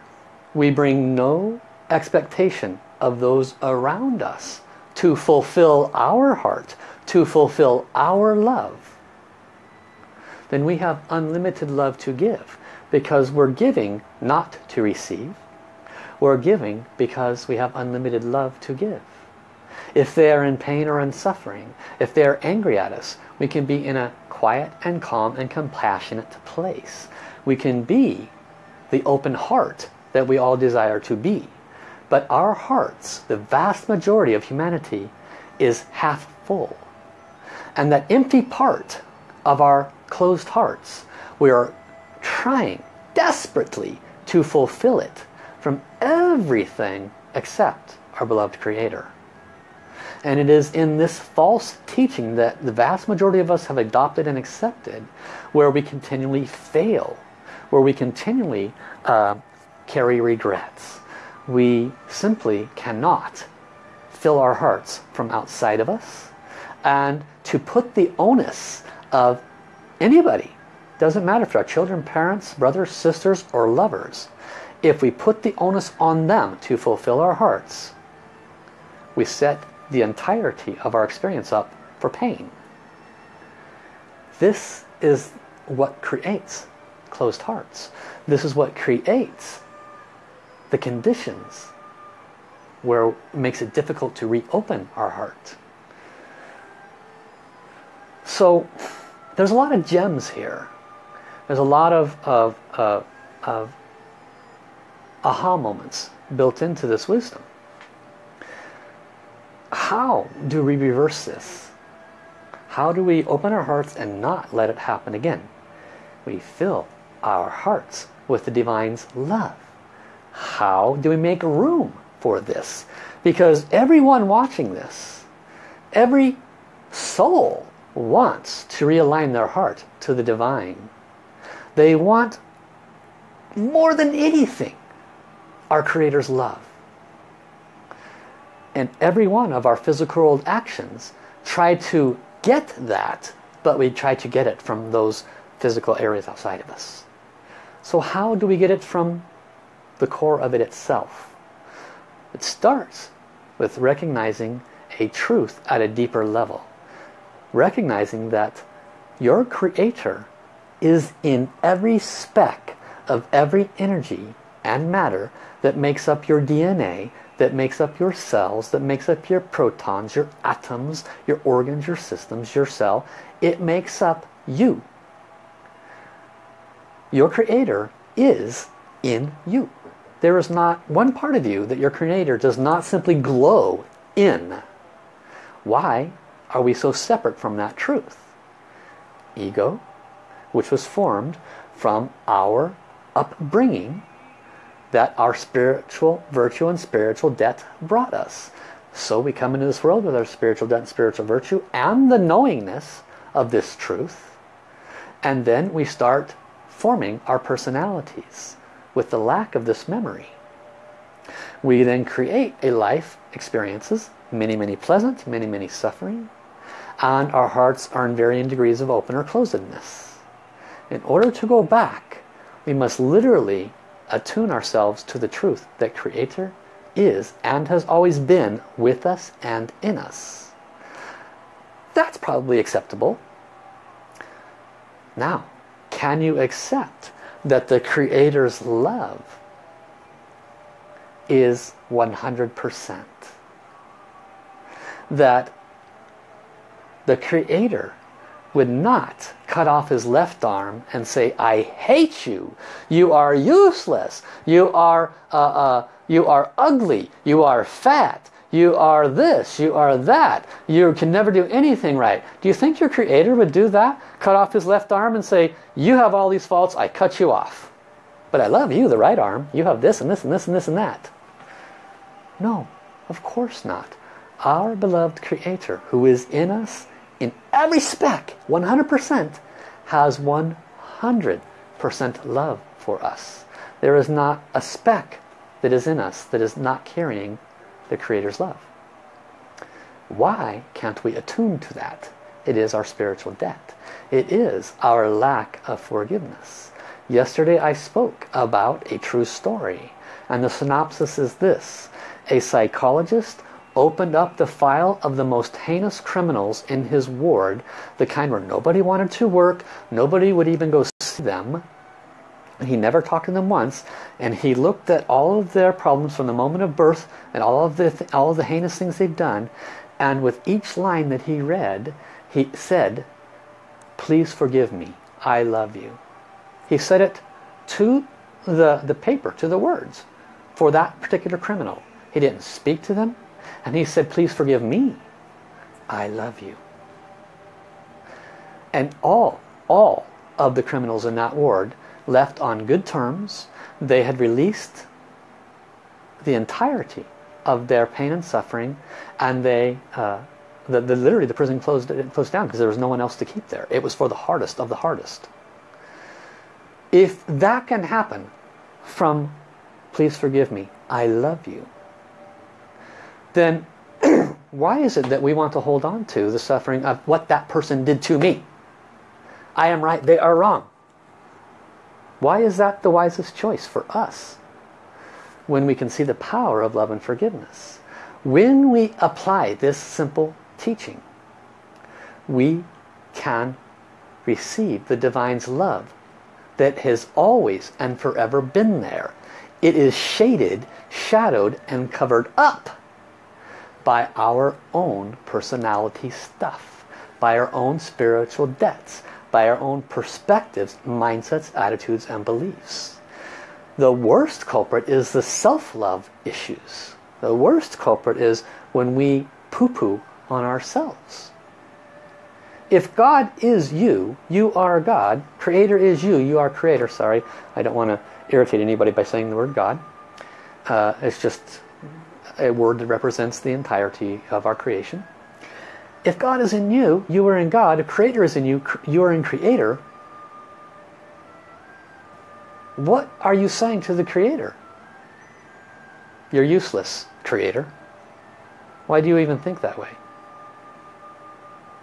we bring no expectation of those around us to fulfill our heart, to fulfill our love, then we have unlimited love to give because we're giving not to receive. We're giving because we have unlimited love to give. If they are in pain or in suffering, if they are angry at us, we can be in a quiet and calm and compassionate place. We can be the open heart that we all desire to be. But our hearts, the vast majority of humanity, is half full. And that empty part of our closed hearts, we are trying desperately to fulfill it from everything except our beloved Creator. And it is in this false teaching that the vast majority of us have adopted and accepted where we continually fail, where we continually uh, carry regrets. We simply cannot fill our hearts from outside of us and to put the onus of anybody doesn't matter if they're children, parents, brothers, sisters, or lovers. If we put the onus on them to fulfill our hearts, we set the entirety of our experience up for pain. This is what creates closed hearts. This is what creates the conditions where it makes it difficult to reopen our heart. So there's a lot of gems here. There's a lot of, of, uh, of aha moments built into this wisdom. How do we reverse this? How do we open our hearts and not let it happen again? We fill our hearts with the Divine's love. How do we make room for this? Because everyone watching this, every soul wants to realign their heart to the Divine. They want more than anything our Creator's love. And every one of our physical world actions try to get that, but we try to get it from those physical areas outside of us. So how do we get it from the core of it itself? It starts with recognizing a truth at a deeper level. Recognizing that your Creator is in every speck of every energy and matter that makes up your DNA, that makes up your cells, that makes up your protons, your atoms, your organs, your systems, your cell. It makes up you. Your creator is in you. There is not one part of you that your creator does not simply glow in. Why are we so separate from that truth? Ego, which was formed from our upbringing that our spiritual virtue and spiritual debt brought us. So we come into this world with our spiritual debt and spiritual virtue and the knowingness of this truth. And then we start forming our personalities with the lack of this memory. We then create a life experiences, many, many pleasant, many, many suffering, and our hearts are in varying degrees of open or closedness. In order to go back, we must literally attune ourselves to the truth that Creator is and has always been with us and in us. That's probably acceptable. Now, can you accept that the Creator's love is 100%? That the Creator would not cut off his left arm and say, I hate you. You are useless. You are, uh, uh, you are ugly. You are fat. You You are this, you are that. You can never do anything right. Do you think your creator would do that? Cut off his left arm and say, you have all these faults, I cut you off. But I love you, the right arm. You have this and this and this and this and that. No, of course not. Our beloved creator who is in us in every speck, 100%, has 100% love for us. There is not a speck that is in us that is not carrying the Creator's love. Why can't we attune to that? It is our spiritual debt. It is our lack of forgiveness. Yesterday I spoke about a true story. And the synopsis is this. A psychologist opened up the file of the most heinous criminals in his ward, the kind where nobody wanted to work, nobody would even go see them, he never talked to them once, and he looked at all of their problems from the moment of birth and all of the th all of the heinous things they've done, and with each line that he read, he said, "Please forgive me. I love you." He said it to the the paper, to the words, for that particular criminal. He didn't speak to them, and he said, "Please forgive me. I love you." And all all of the criminals in that ward left on good terms. They had released the entirety of their pain and suffering and they uh, the, the, literally the prison closed, it closed down because there was no one else to keep there. It was for the hardest of the hardest. If that can happen from please forgive me, I love you, then [CLEARS THROAT] why is it that we want to hold on to the suffering of what that person did to me? I am right, they are wrong. Why is that the wisest choice for us? When we can see the power of love and forgiveness. When we apply this simple teaching, we can receive the Divine's love that has always and forever been there. It is shaded, shadowed, and covered up by our own personality stuff, by our own spiritual debts, by our own perspectives, mindsets, attitudes, and beliefs. The worst culprit is the self-love issues. The worst culprit is when we poo-poo on ourselves. If God is you, you are God. Creator is you, you are creator. Sorry, I don't want to irritate anybody by saying the word God. Uh, it's just a word that represents the entirety of our creation. If God is in you, you are in God. Creator is in you, you are in Creator. What are you saying to the Creator? You're useless, Creator. Why do you even think that way?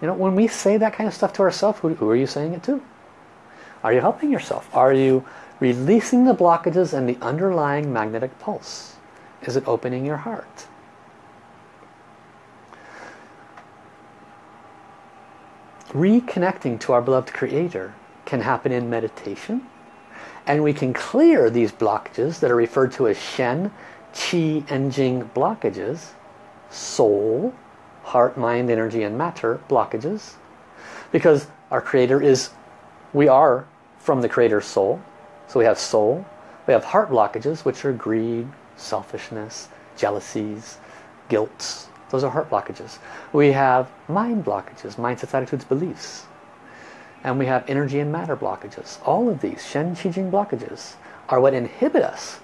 You know, when we say that kind of stuff to ourselves, who, who are you saying it to? Are you helping yourself? Are you releasing the blockages and the underlying magnetic pulse? Is it opening your heart? reconnecting to our beloved creator can happen in meditation and we can clear these blockages that are referred to as Shen, Qi and Jing blockages soul, heart, mind, energy and matter blockages because our creator is we are from the creator's soul so we have soul we have heart blockages which are greed, selfishness, jealousies, guilt, those are heart blockages. We have mind blockages, mindsets, attitudes, beliefs. And we have energy and matter blockages. All of these Shen Qi Jing blockages are what inhibit us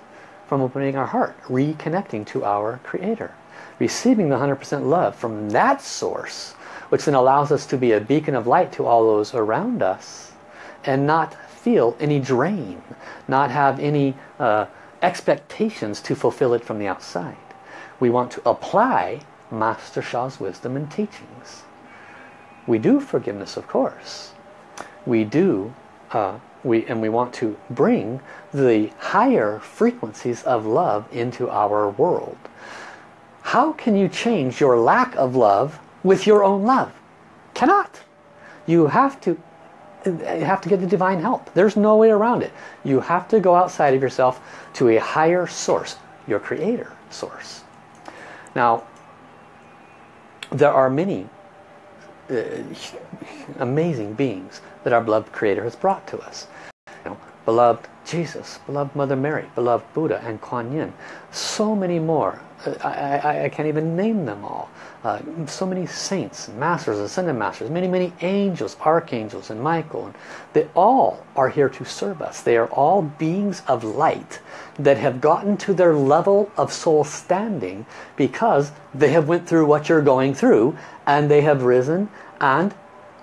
from opening our heart, reconnecting to our Creator. Receiving the 100% love from that source, which then allows us to be a beacon of light to all those around us and not feel any drain, not have any uh, expectations to fulfill it from the outside. We want to apply Master Sha's wisdom and teachings. We do forgiveness, of course. We do, uh, we and we want to bring the higher frequencies of love into our world. How can you change your lack of love with your own love? Cannot. You have to you have to get the divine help. There's no way around it. You have to go outside of yourself to a higher source, your creator source. Now, there are many uh, amazing beings that our beloved Creator has brought to us. Beloved Jesus, beloved Mother Mary, beloved Buddha and Kuan Yin. So many more. I, I, I can't even name them all. Uh, so many saints, masters, ascended masters, many, many angels, archangels, and Michael. And they all are here to serve us. They are all beings of light that have gotten to their level of soul standing because they have went through what you're going through and they have risen and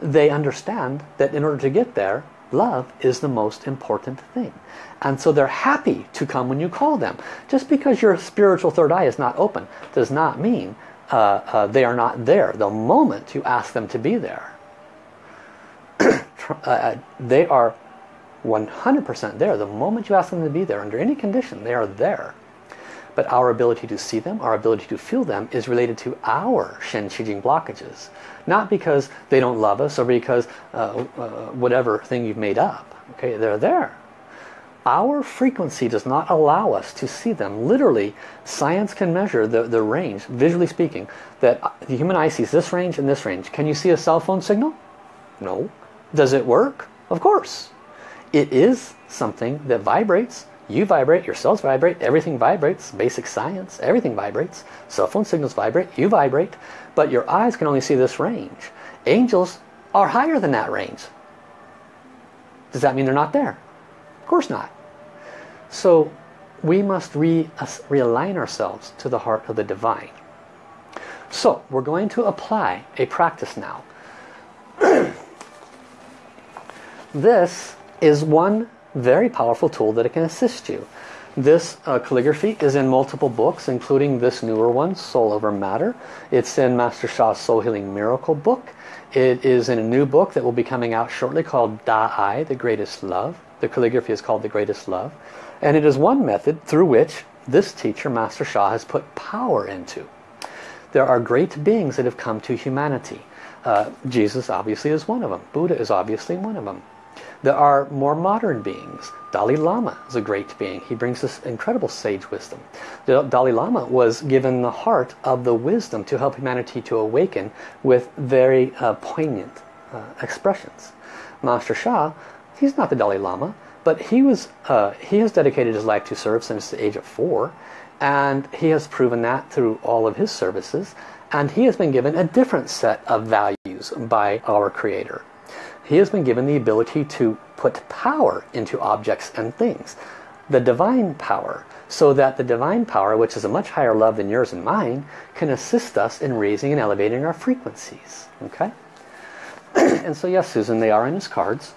they understand that in order to get there, love is the most important thing. And so they're happy to come when you call them. Just because your spiritual third eye is not open does not mean uh, uh, they are not there. The moment you ask them to be there, [CLEARS THROAT] uh, they are 100% there. The moment you ask them to be there, under any condition, they are there. But our ability to see them, our ability to feel them is related to our Shen Qi Jing blockages. Not because they don't love us or because uh, uh, whatever thing you've made up. Okay, they're there. Our frequency does not allow us to see them. Literally, science can measure the, the range, visually speaking, that the human eye sees this range and this range. Can you see a cell phone signal? No. Does it work? Of course. It is something that vibrates. You vibrate, your cells vibrate, everything vibrates, basic science, everything vibrates. Cell phone signals vibrate, you vibrate but your eyes can only see this range. Angels are higher than that range. Does that mean they're not there? Of course not. So we must re uh, realign ourselves to the heart of the divine. So we're going to apply a practice now. [CLEARS THROAT] this is one very powerful tool that it can assist you. This uh, calligraphy is in multiple books, including this newer one, Soul Over Matter. It's in Master Sha's Soul Healing Miracle book. It is in a new book that will be coming out shortly called Da Ai, The Greatest Love. The calligraphy is called The Greatest Love. And it is one method through which this teacher, Master Sha, has put power into. There are great beings that have come to humanity. Uh, Jesus obviously is one of them. Buddha is obviously one of them. There are more modern beings. Dalai Lama is a great being. He brings this incredible sage wisdom. The Dalai Lama was given the heart of the wisdom to help humanity to awaken with very uh, poignant uh, expressions. Master Sha, he's not the Dalai Lama, but he was uh, he has dedicated his life to serve since the age of four, and he has proven that through all of his services, and he has been given a different set of values by our Creator he has been given the ability to put power into objects and things. The divine power, so that the divine power, which is a much higher love than yours and mine, can assist us in raising and elevating our frequencies. Okay? [CLEARS THROAT] and so yes, Susan, they are in his cards.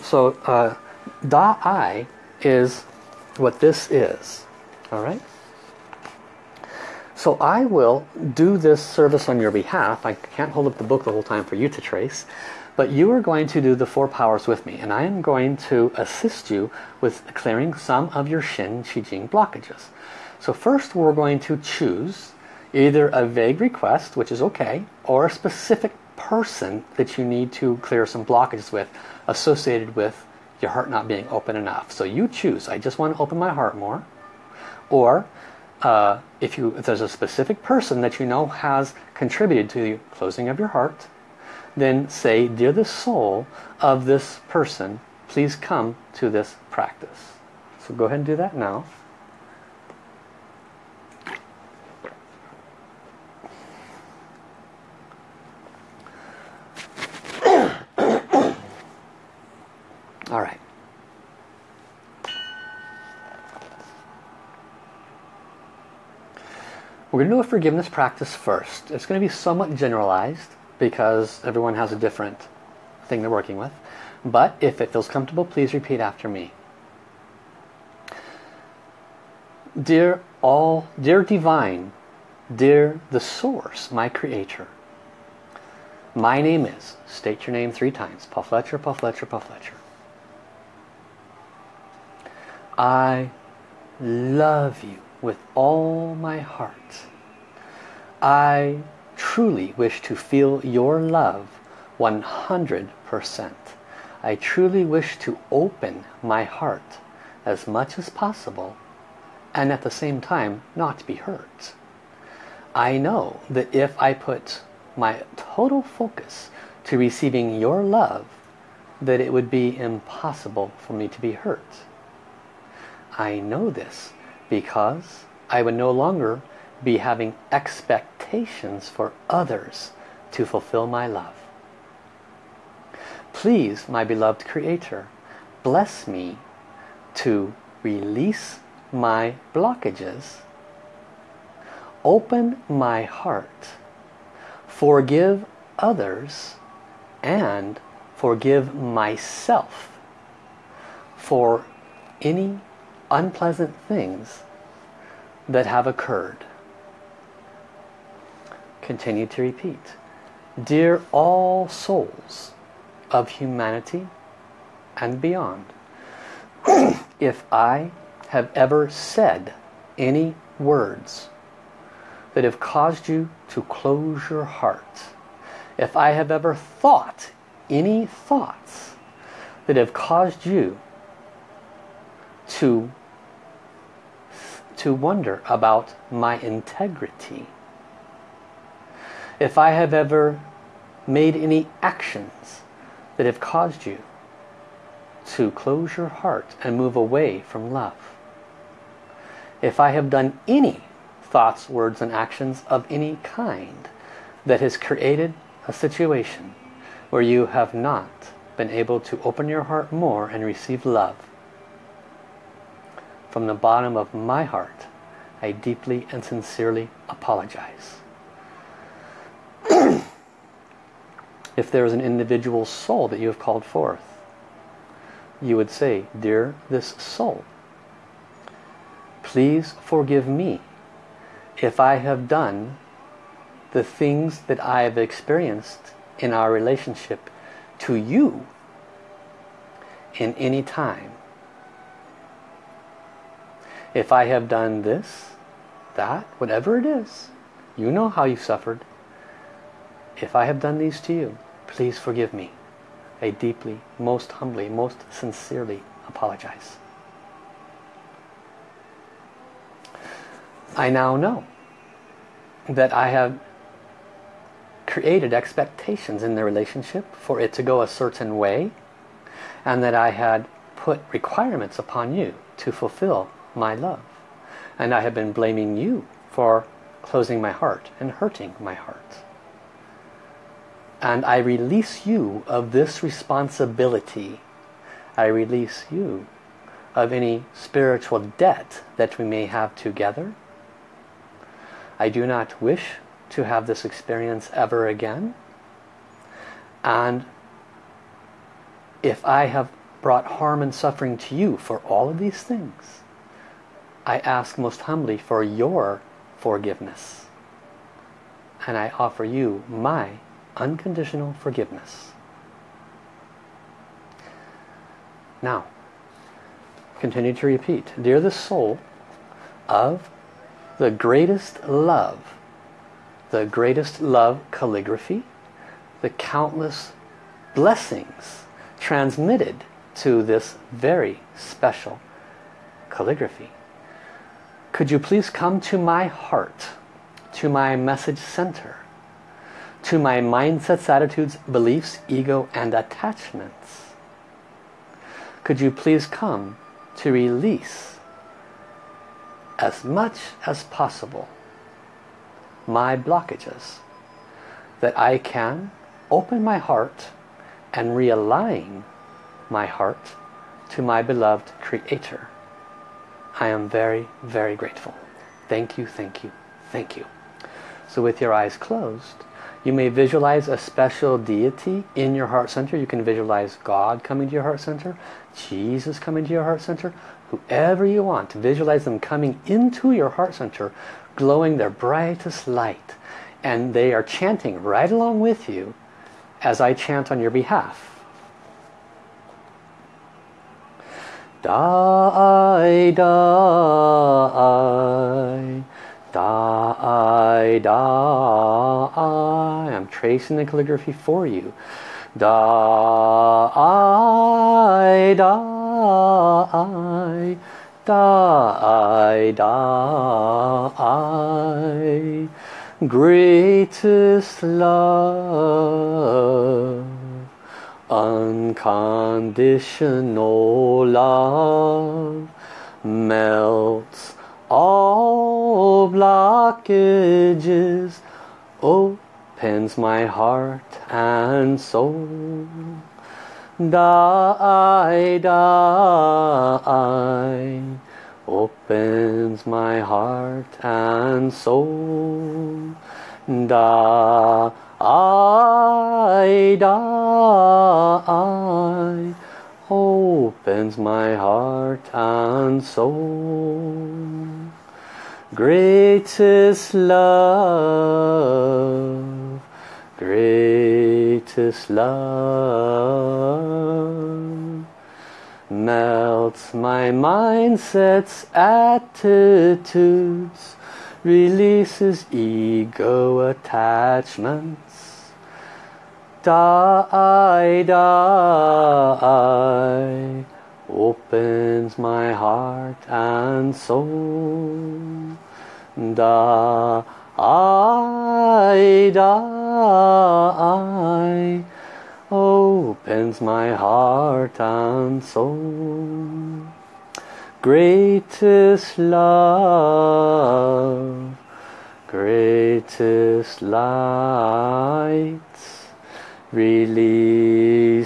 So uh, Da Ai is what this is. Alright? So I will do this service on your behalf. I can't hold up the book the whole time for you to trace. But you are going to do the four powers with me. And I am going to assist you with clearing some of your Shen Qi Jing blockages. So first we're going to choose either a vague request, which is okay, or a specific person that you need to clear some blockages with associated with your heart not being open enough. So you choose, I just want to open my heart more. Or uh, if, you, if there's a specific person that you know has contributed to the closing of your heart, then say, Dear the soul of this person, please come to this practice. So go ahead and do that now. [COUGHS] All right. We're going to do a forgiveness practice first. It's going to be somewhat generalized because everyone has a different thing they're working with. But if it feels comfortable, please repeat after me. Dear all, dear divine, dear the source, my creator. My name is, state your name three times, Paul Fletcher, Paul Fletcher, Paul Fletcher. I love you with all my heart. I truly wish to feel your love 100%. I truly wish to open my heart as much as possible and at the same time not be hurt. I know that if I put my total focus to receiving your love that it would be impossible for me to be hurt. I know this because I would no longer be having expectations for others to fulfill my love. Please, my beloved Creator, bless me to release my blockages, open my heart, forgive others, and forgive myself for any unpleasant things that have occurred. Continue to repeat. Dear all souls of humanity and beyond, [CLEARS THROAT] if I have ever said any words that have caused you to close your heart, if I have ever thought any thoughts that have caused you to to wonder about my integrity. If I have ever made any actions that have caused you to close your heart and move away from love. If I have done any thoughts, words, and actions of any kind that has created a situation where you have not been able to open your heart more and receive love, from the bottom of my heart, I deeply and sincerely apologize. [CLEARS THROAT] if there is an individual soul that you have called forth, you would say, Dear this soul, please forgive me if I have done the things that I have experienced in our relationship to you in any time if I have done this, that, whatever it is, you know how you suffered. If I have done these to you, please forgive me. I deeply, most humbly, most sincerely apologize. I now know that I have created expectations in the relationship for it to go a certain way and that I had put requirements upon you to fulfill my love. And I have been blaming you for closing my heart and hurting my heart. And I release you of this responsibility. I release you of any spiritual debt that we may have together. I do not wish to have this experience ever again. And if I have brought harm and suffering to you for all of these things, I ask most humbly for your forgiveness. And I offer you my unconditional forgiveness. Now, continue to repeat. Dear the soul of the greatest love, the greatest love calligraphy, the countless blessings transmitted to this very special calligraphy. Could you please come to my heart, to my message center, to my mindsets, attitudes, beliefs, ego, and attachments? Could you please come to release as much as possible my blockages that I can open my heart and realign my heart to my beloved Creator. I am very, very grateful. Thank you, thank you, thank you. So with your eyes closed, you may visualize a special deity in your heart center. You can visualize God coming to your heart center, Jesus coming to your heart center, whoever you want. Visualize them coming into your heart center, glowing their brightest light. And they are chanting right along with you as I chant on your behalf. Da Ai, die, Da Ai, die. I'm tracing the calligraphy for you. Da Ai, die, Da Ai, die. Greatest love unconditional love melts all blockages, opens my heart and soul. Da Ai, die, opens my heart and soul. Da Ai, die, opens my heart and soul. Greatest love, greatest love melts my mindset's attitudes, releases ego attachments. Da Ai, die, opens my heart and soul. Da Ai, die, opens my heart and soul. Greatest love, greatest light, releases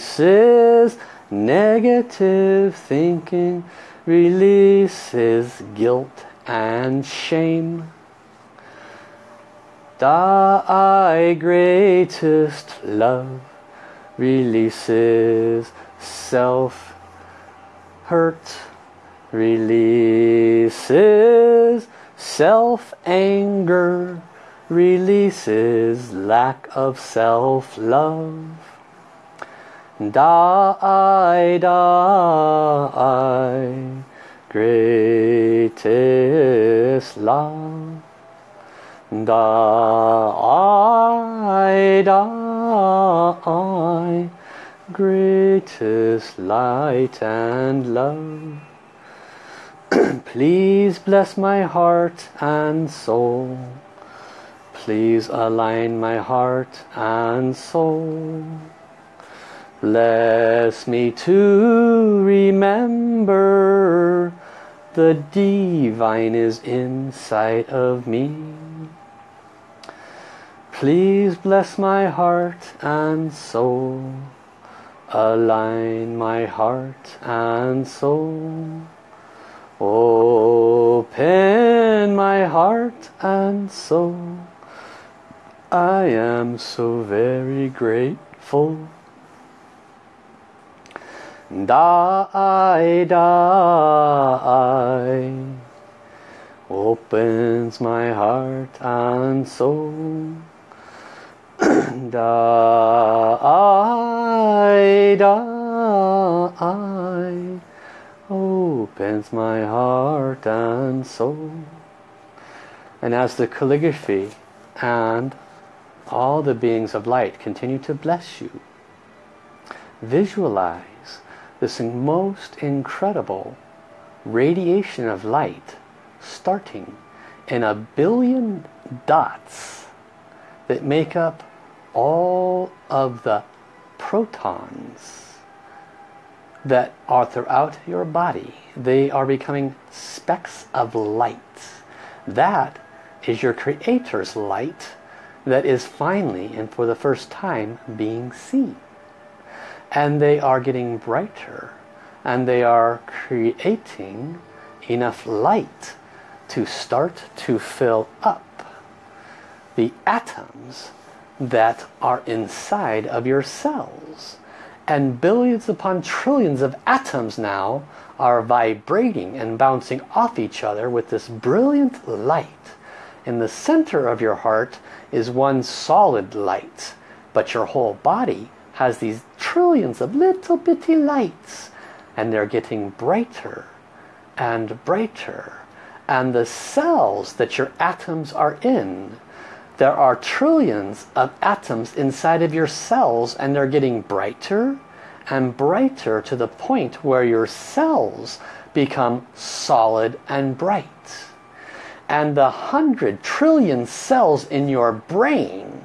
negative thinking, releases guilt and shame. Thy greatest love releases self-hurt, releases self-anger, releases lack of self-love. Da Ai, die, greatest love. Da Ai, die, greatest light and love. [CLEARS THROAT] Please bless my heart and soul. Please align my heart and soul. Bless me to remember the divine is inside of me. Please bless my heart and soul. Align my heart and soul. Open my heart and soul. I am so very grateful. Da Ai, die, opens my heart and soul. [CLEARS THROAT] Da Ai, die, opens my heart and soul. And as the calligraphy and all the beings of light continue to bless you, visualize this most incredible radiation of light starting in a billion dots that make up all of the protons that are throughout your body. They are becoming specks of light. That is your Creator's light that is finally and for the first time being seen and they are getting brighter and they are creating enough light to start to fill up the atoms that are inside of your cells. And billions upon trillions of atoms now are vibrating and bouncing off each other with this brilliant light. In the center of your heart is one solid light but your whole body has these trillions of little bitty lights and they're getting brighter and brighter. And the cells that your atoms are in there are trillions of atoms inside of your cells and they're getting brighter and brighter to the point where your cells become solid and bright. And the hundred trillion cells in your brain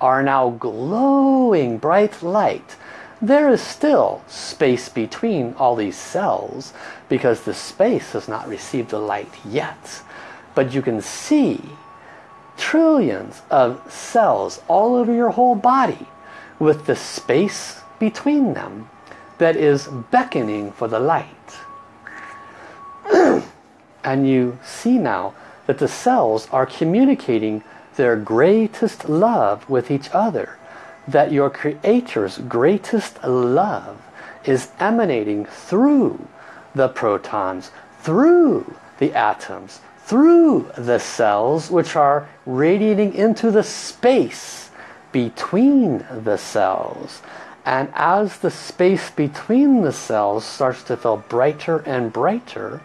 are now glowing bright light There is still space between all these cells because the space has not received the light yet. But you can see trillions of cells all over your whole body with the space between them that is beckoning for the light. [CLEARS THROAT] and you see now that the cells are communicating their greatest love with each other. That your Creator's greatest love is emanating through the protons, through the atoms, through the cells which are radiating into the space between the cells. And as the space between the cells starts to feel brighter and brighter,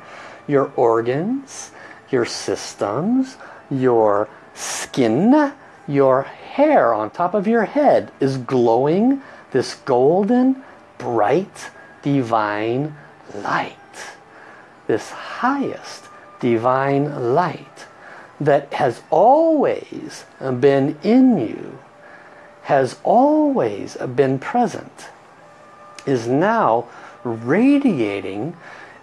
your organs, your systems, your skin, your hair on top of your head is glowing this golden, bright, divine light. This highest divine light that has always been in you, has always been present, is now radiating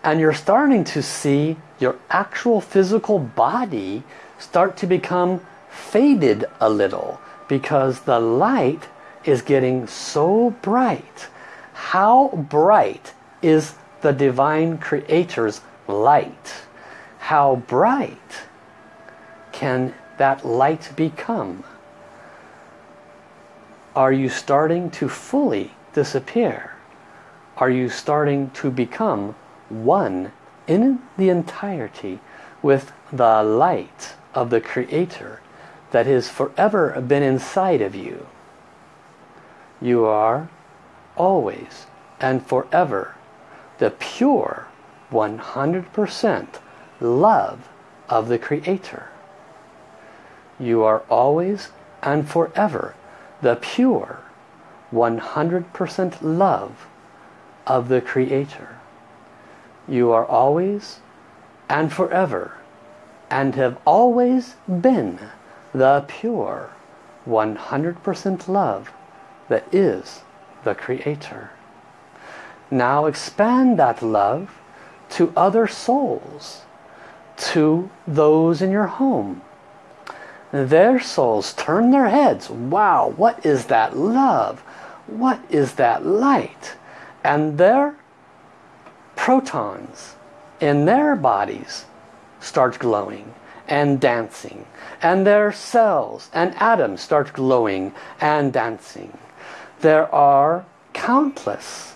and you're starting to see your actual physical body start to become faded a little because the light is getting so bright. How bright is the Divine Creator's light? how bright can that light become? Are you starting to fully disappear? Are you starting to become one in the entirety with the light of the Creator that has forever been inside of you? You are always and forever the pure 100% love of the Creator. You are always and forever the pure 100% love of the Creator. You are always and forever and have always been the pure 100% love that is the Creator. Now expand that love to other souls to those in your home. Their souls turn their heads. Wow, what is that love? What is that light? And their protons in their bodies start glowing and dancing. And their cells and atoms start glowing and dancing. There are countless,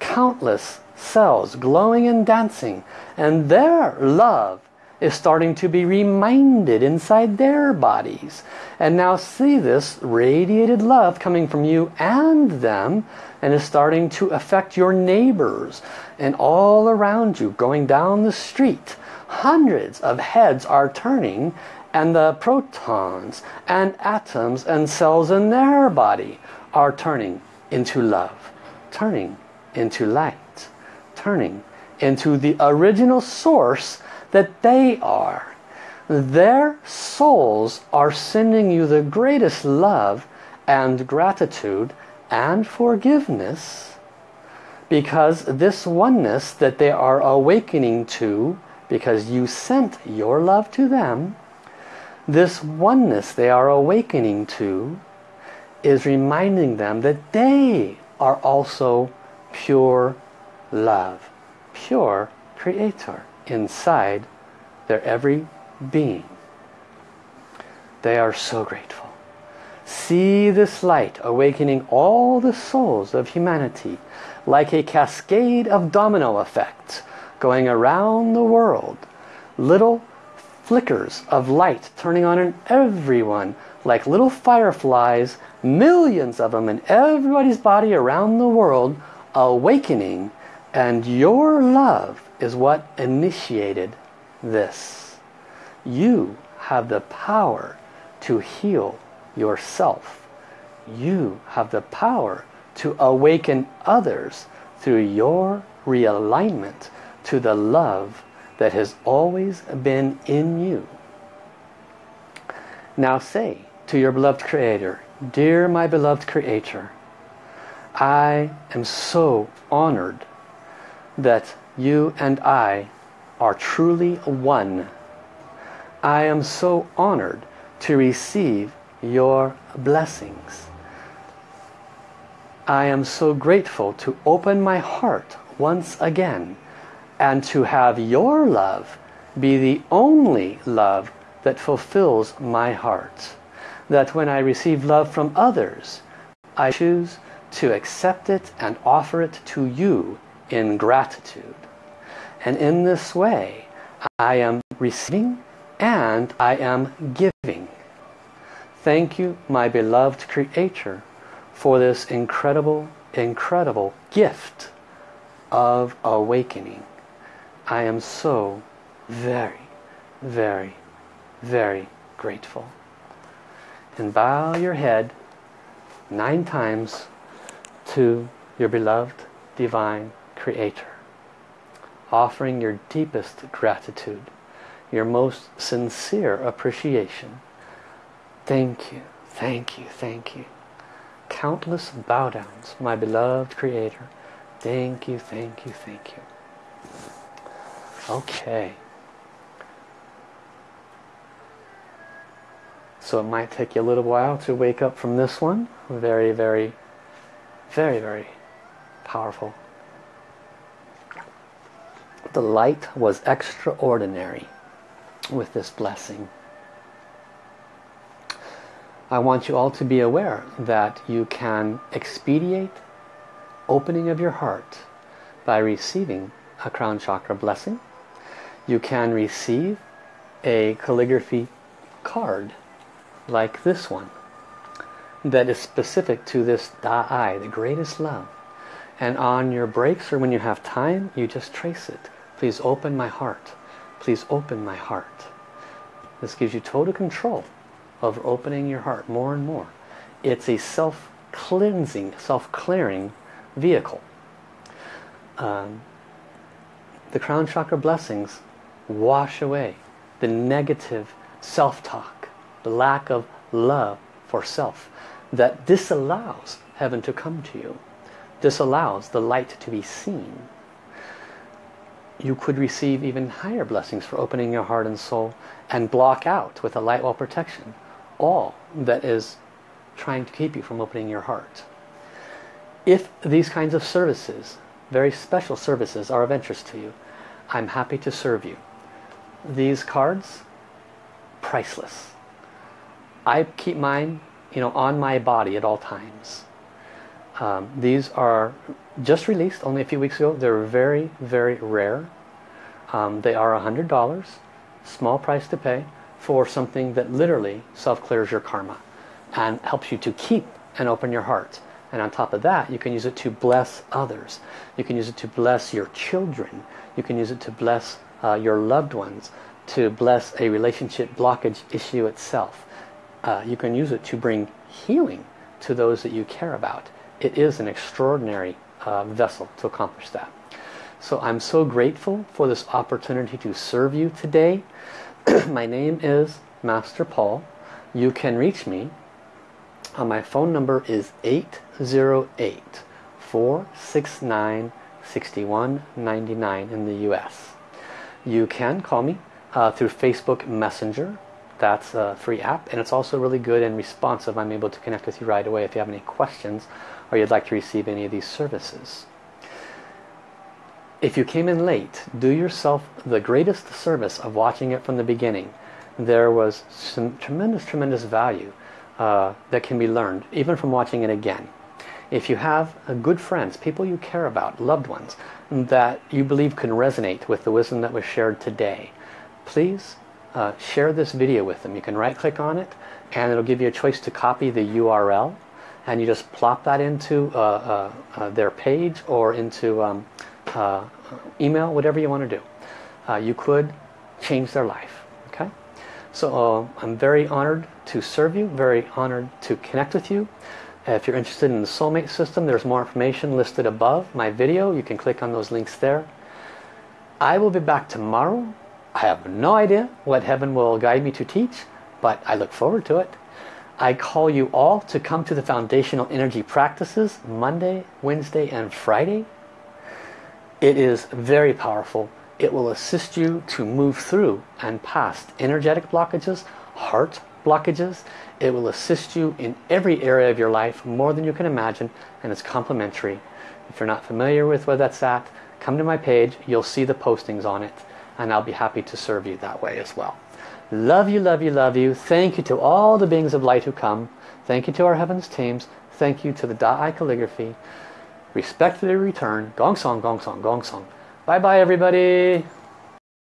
countless cells glowing and dancing. And their love is starting to be reminded inside their bodies. And now see this radiated love coming from you and them and is starting to affect your neighbors and all around you going down the street. Hundreds of heads are turning and the protons and atoms and cells in their body are turning into love, turning into light, turning into the original source that they are. Their souls are sending you the greatest love and gratitude and forgiveness because this oneness that they are awakening to because you sent your love to them this oneness they are awakening to is reminding them that they are also pure love pure creator inside their every being. They are so grateful. See this light awakening all the souls of humanity like a cascade of domino effects going around the world. Little flickers of light turning on in everyone like little fireflies, millions of them in everybody's body around the world awakening and your love is what initiated this. You have the power to heal yourself. You have the power to awaken others through your realignment to the love that has always been in you. Now say to your beloved Creator, Dear my beloved Creator, I am so honored that you and I are truly one. I am so honored to receive your blessings. I am so grateful to open my heart once again and to have your love be the only love that fulfills my heart. That when I receive love from others, I choose to accept it and offer it to you in gratitude. And in this way, I am receiving and I am giving. Thank you, my beloved Creator, for this incredible, incredible gift of awakening. I am so very, very, very grateful. And bow your head nine times to your beloved divine creator offering your deepest gratitude your most sincere appreciation. Thank you thank you thank you. Countless bow downs my beloved creator. Thank you thank you thank you okay so it might take you a little while to wake up from this one very very very very powerful the light was extraordinary with this blessing. I want you all to be aware that you can expedite opening of your heart by receiving a crown chakra blessing. You can receive a calligraphy card like this one that is specific to this Da Ai, the greatest love. And on your breaks or when you have time, you just trace it. Please open my heart. Please open my heart. This gives you total control of opening your heart more and more. It's a self-cleansing, self-clearing vehicle. Um, the crown chakra blessings wash away the negative self-talk, the lack of love for self that disallows heaven to come to you, disallows the light to be seen you could receive even higher blessings for opening your heart and soul and block out with a light wall protection all that is trying to keep you from opening your heart. If these kinds of services, very special services, are of interest to you, I'm happy to serve you. These cards, priceless. I keep mine you know, on my body at all times. Um, these are just released only a few weeks ago. They're very, very rare. Um, they are a $100, small price to pay, for something that literally self-clears your karma and helps you to keep and open your heart. And on top of that, you can use it to bless others. You can use it to bless your children. You can use it to bless uh, your loved ones, to bless a relationship blockage issue itself. Uh, you can use it to bring healing to those that you care about it is an extraordinary uh, vessel to accomplish that. So I'm so grateful for this opportunity to serve you today. [CLEARS THROAT] my name is Master Paul. You can reach me. Uh, my phone number is 808 469 6199 in the US. You can call me uh, through Facebook Messenger that's a free app and it's also really good and responsive. I'm able to connect with you right away if you have any questions or you'd like to receive any of these services. If you came in late, do yourself the greatest service of watching it from the beginning. There was some tremendous, tremendous value uh, that can be learned, even from watching it again. If you have uh, good friends, people you care about, loved ones, that you believe can resonate with the wisdom that was shared today, please uh, share this video with them. You can right click on it and it'll give you a choice to copy the URL and you just plop that into uh, uh, uh their page or into um, uh, email, whatever you want to do. Uh, you could change their life. Okay, So I'm very honored to serve you, very honored to connect with you. Uh, if you're interested in the soulmate system, there's more information listed above my video. You can click on those links there. I will be back tomorrow I have no idea what heaven will guide me to teach, but I look forward to it. I call you all to come to the foundational energy practices Monday, Wednesday and Friday. It is very powerful. It will assist you to move through and past energetic blockages, heart blockages. It will assist you in every area of your life more than you can imagine and it's complimentary. If you're not familiar with where that's at, come to my page. You'll see the postings on it and I'll be happy to serve you that way as well. Love you, love you, love you. Thank you to all the beings of light who come. Thank you to our heavens teams. Thank you to the Da Ai calligraphy. Respectfully return. Gong song, gong song, gong song. Bye bye everybody.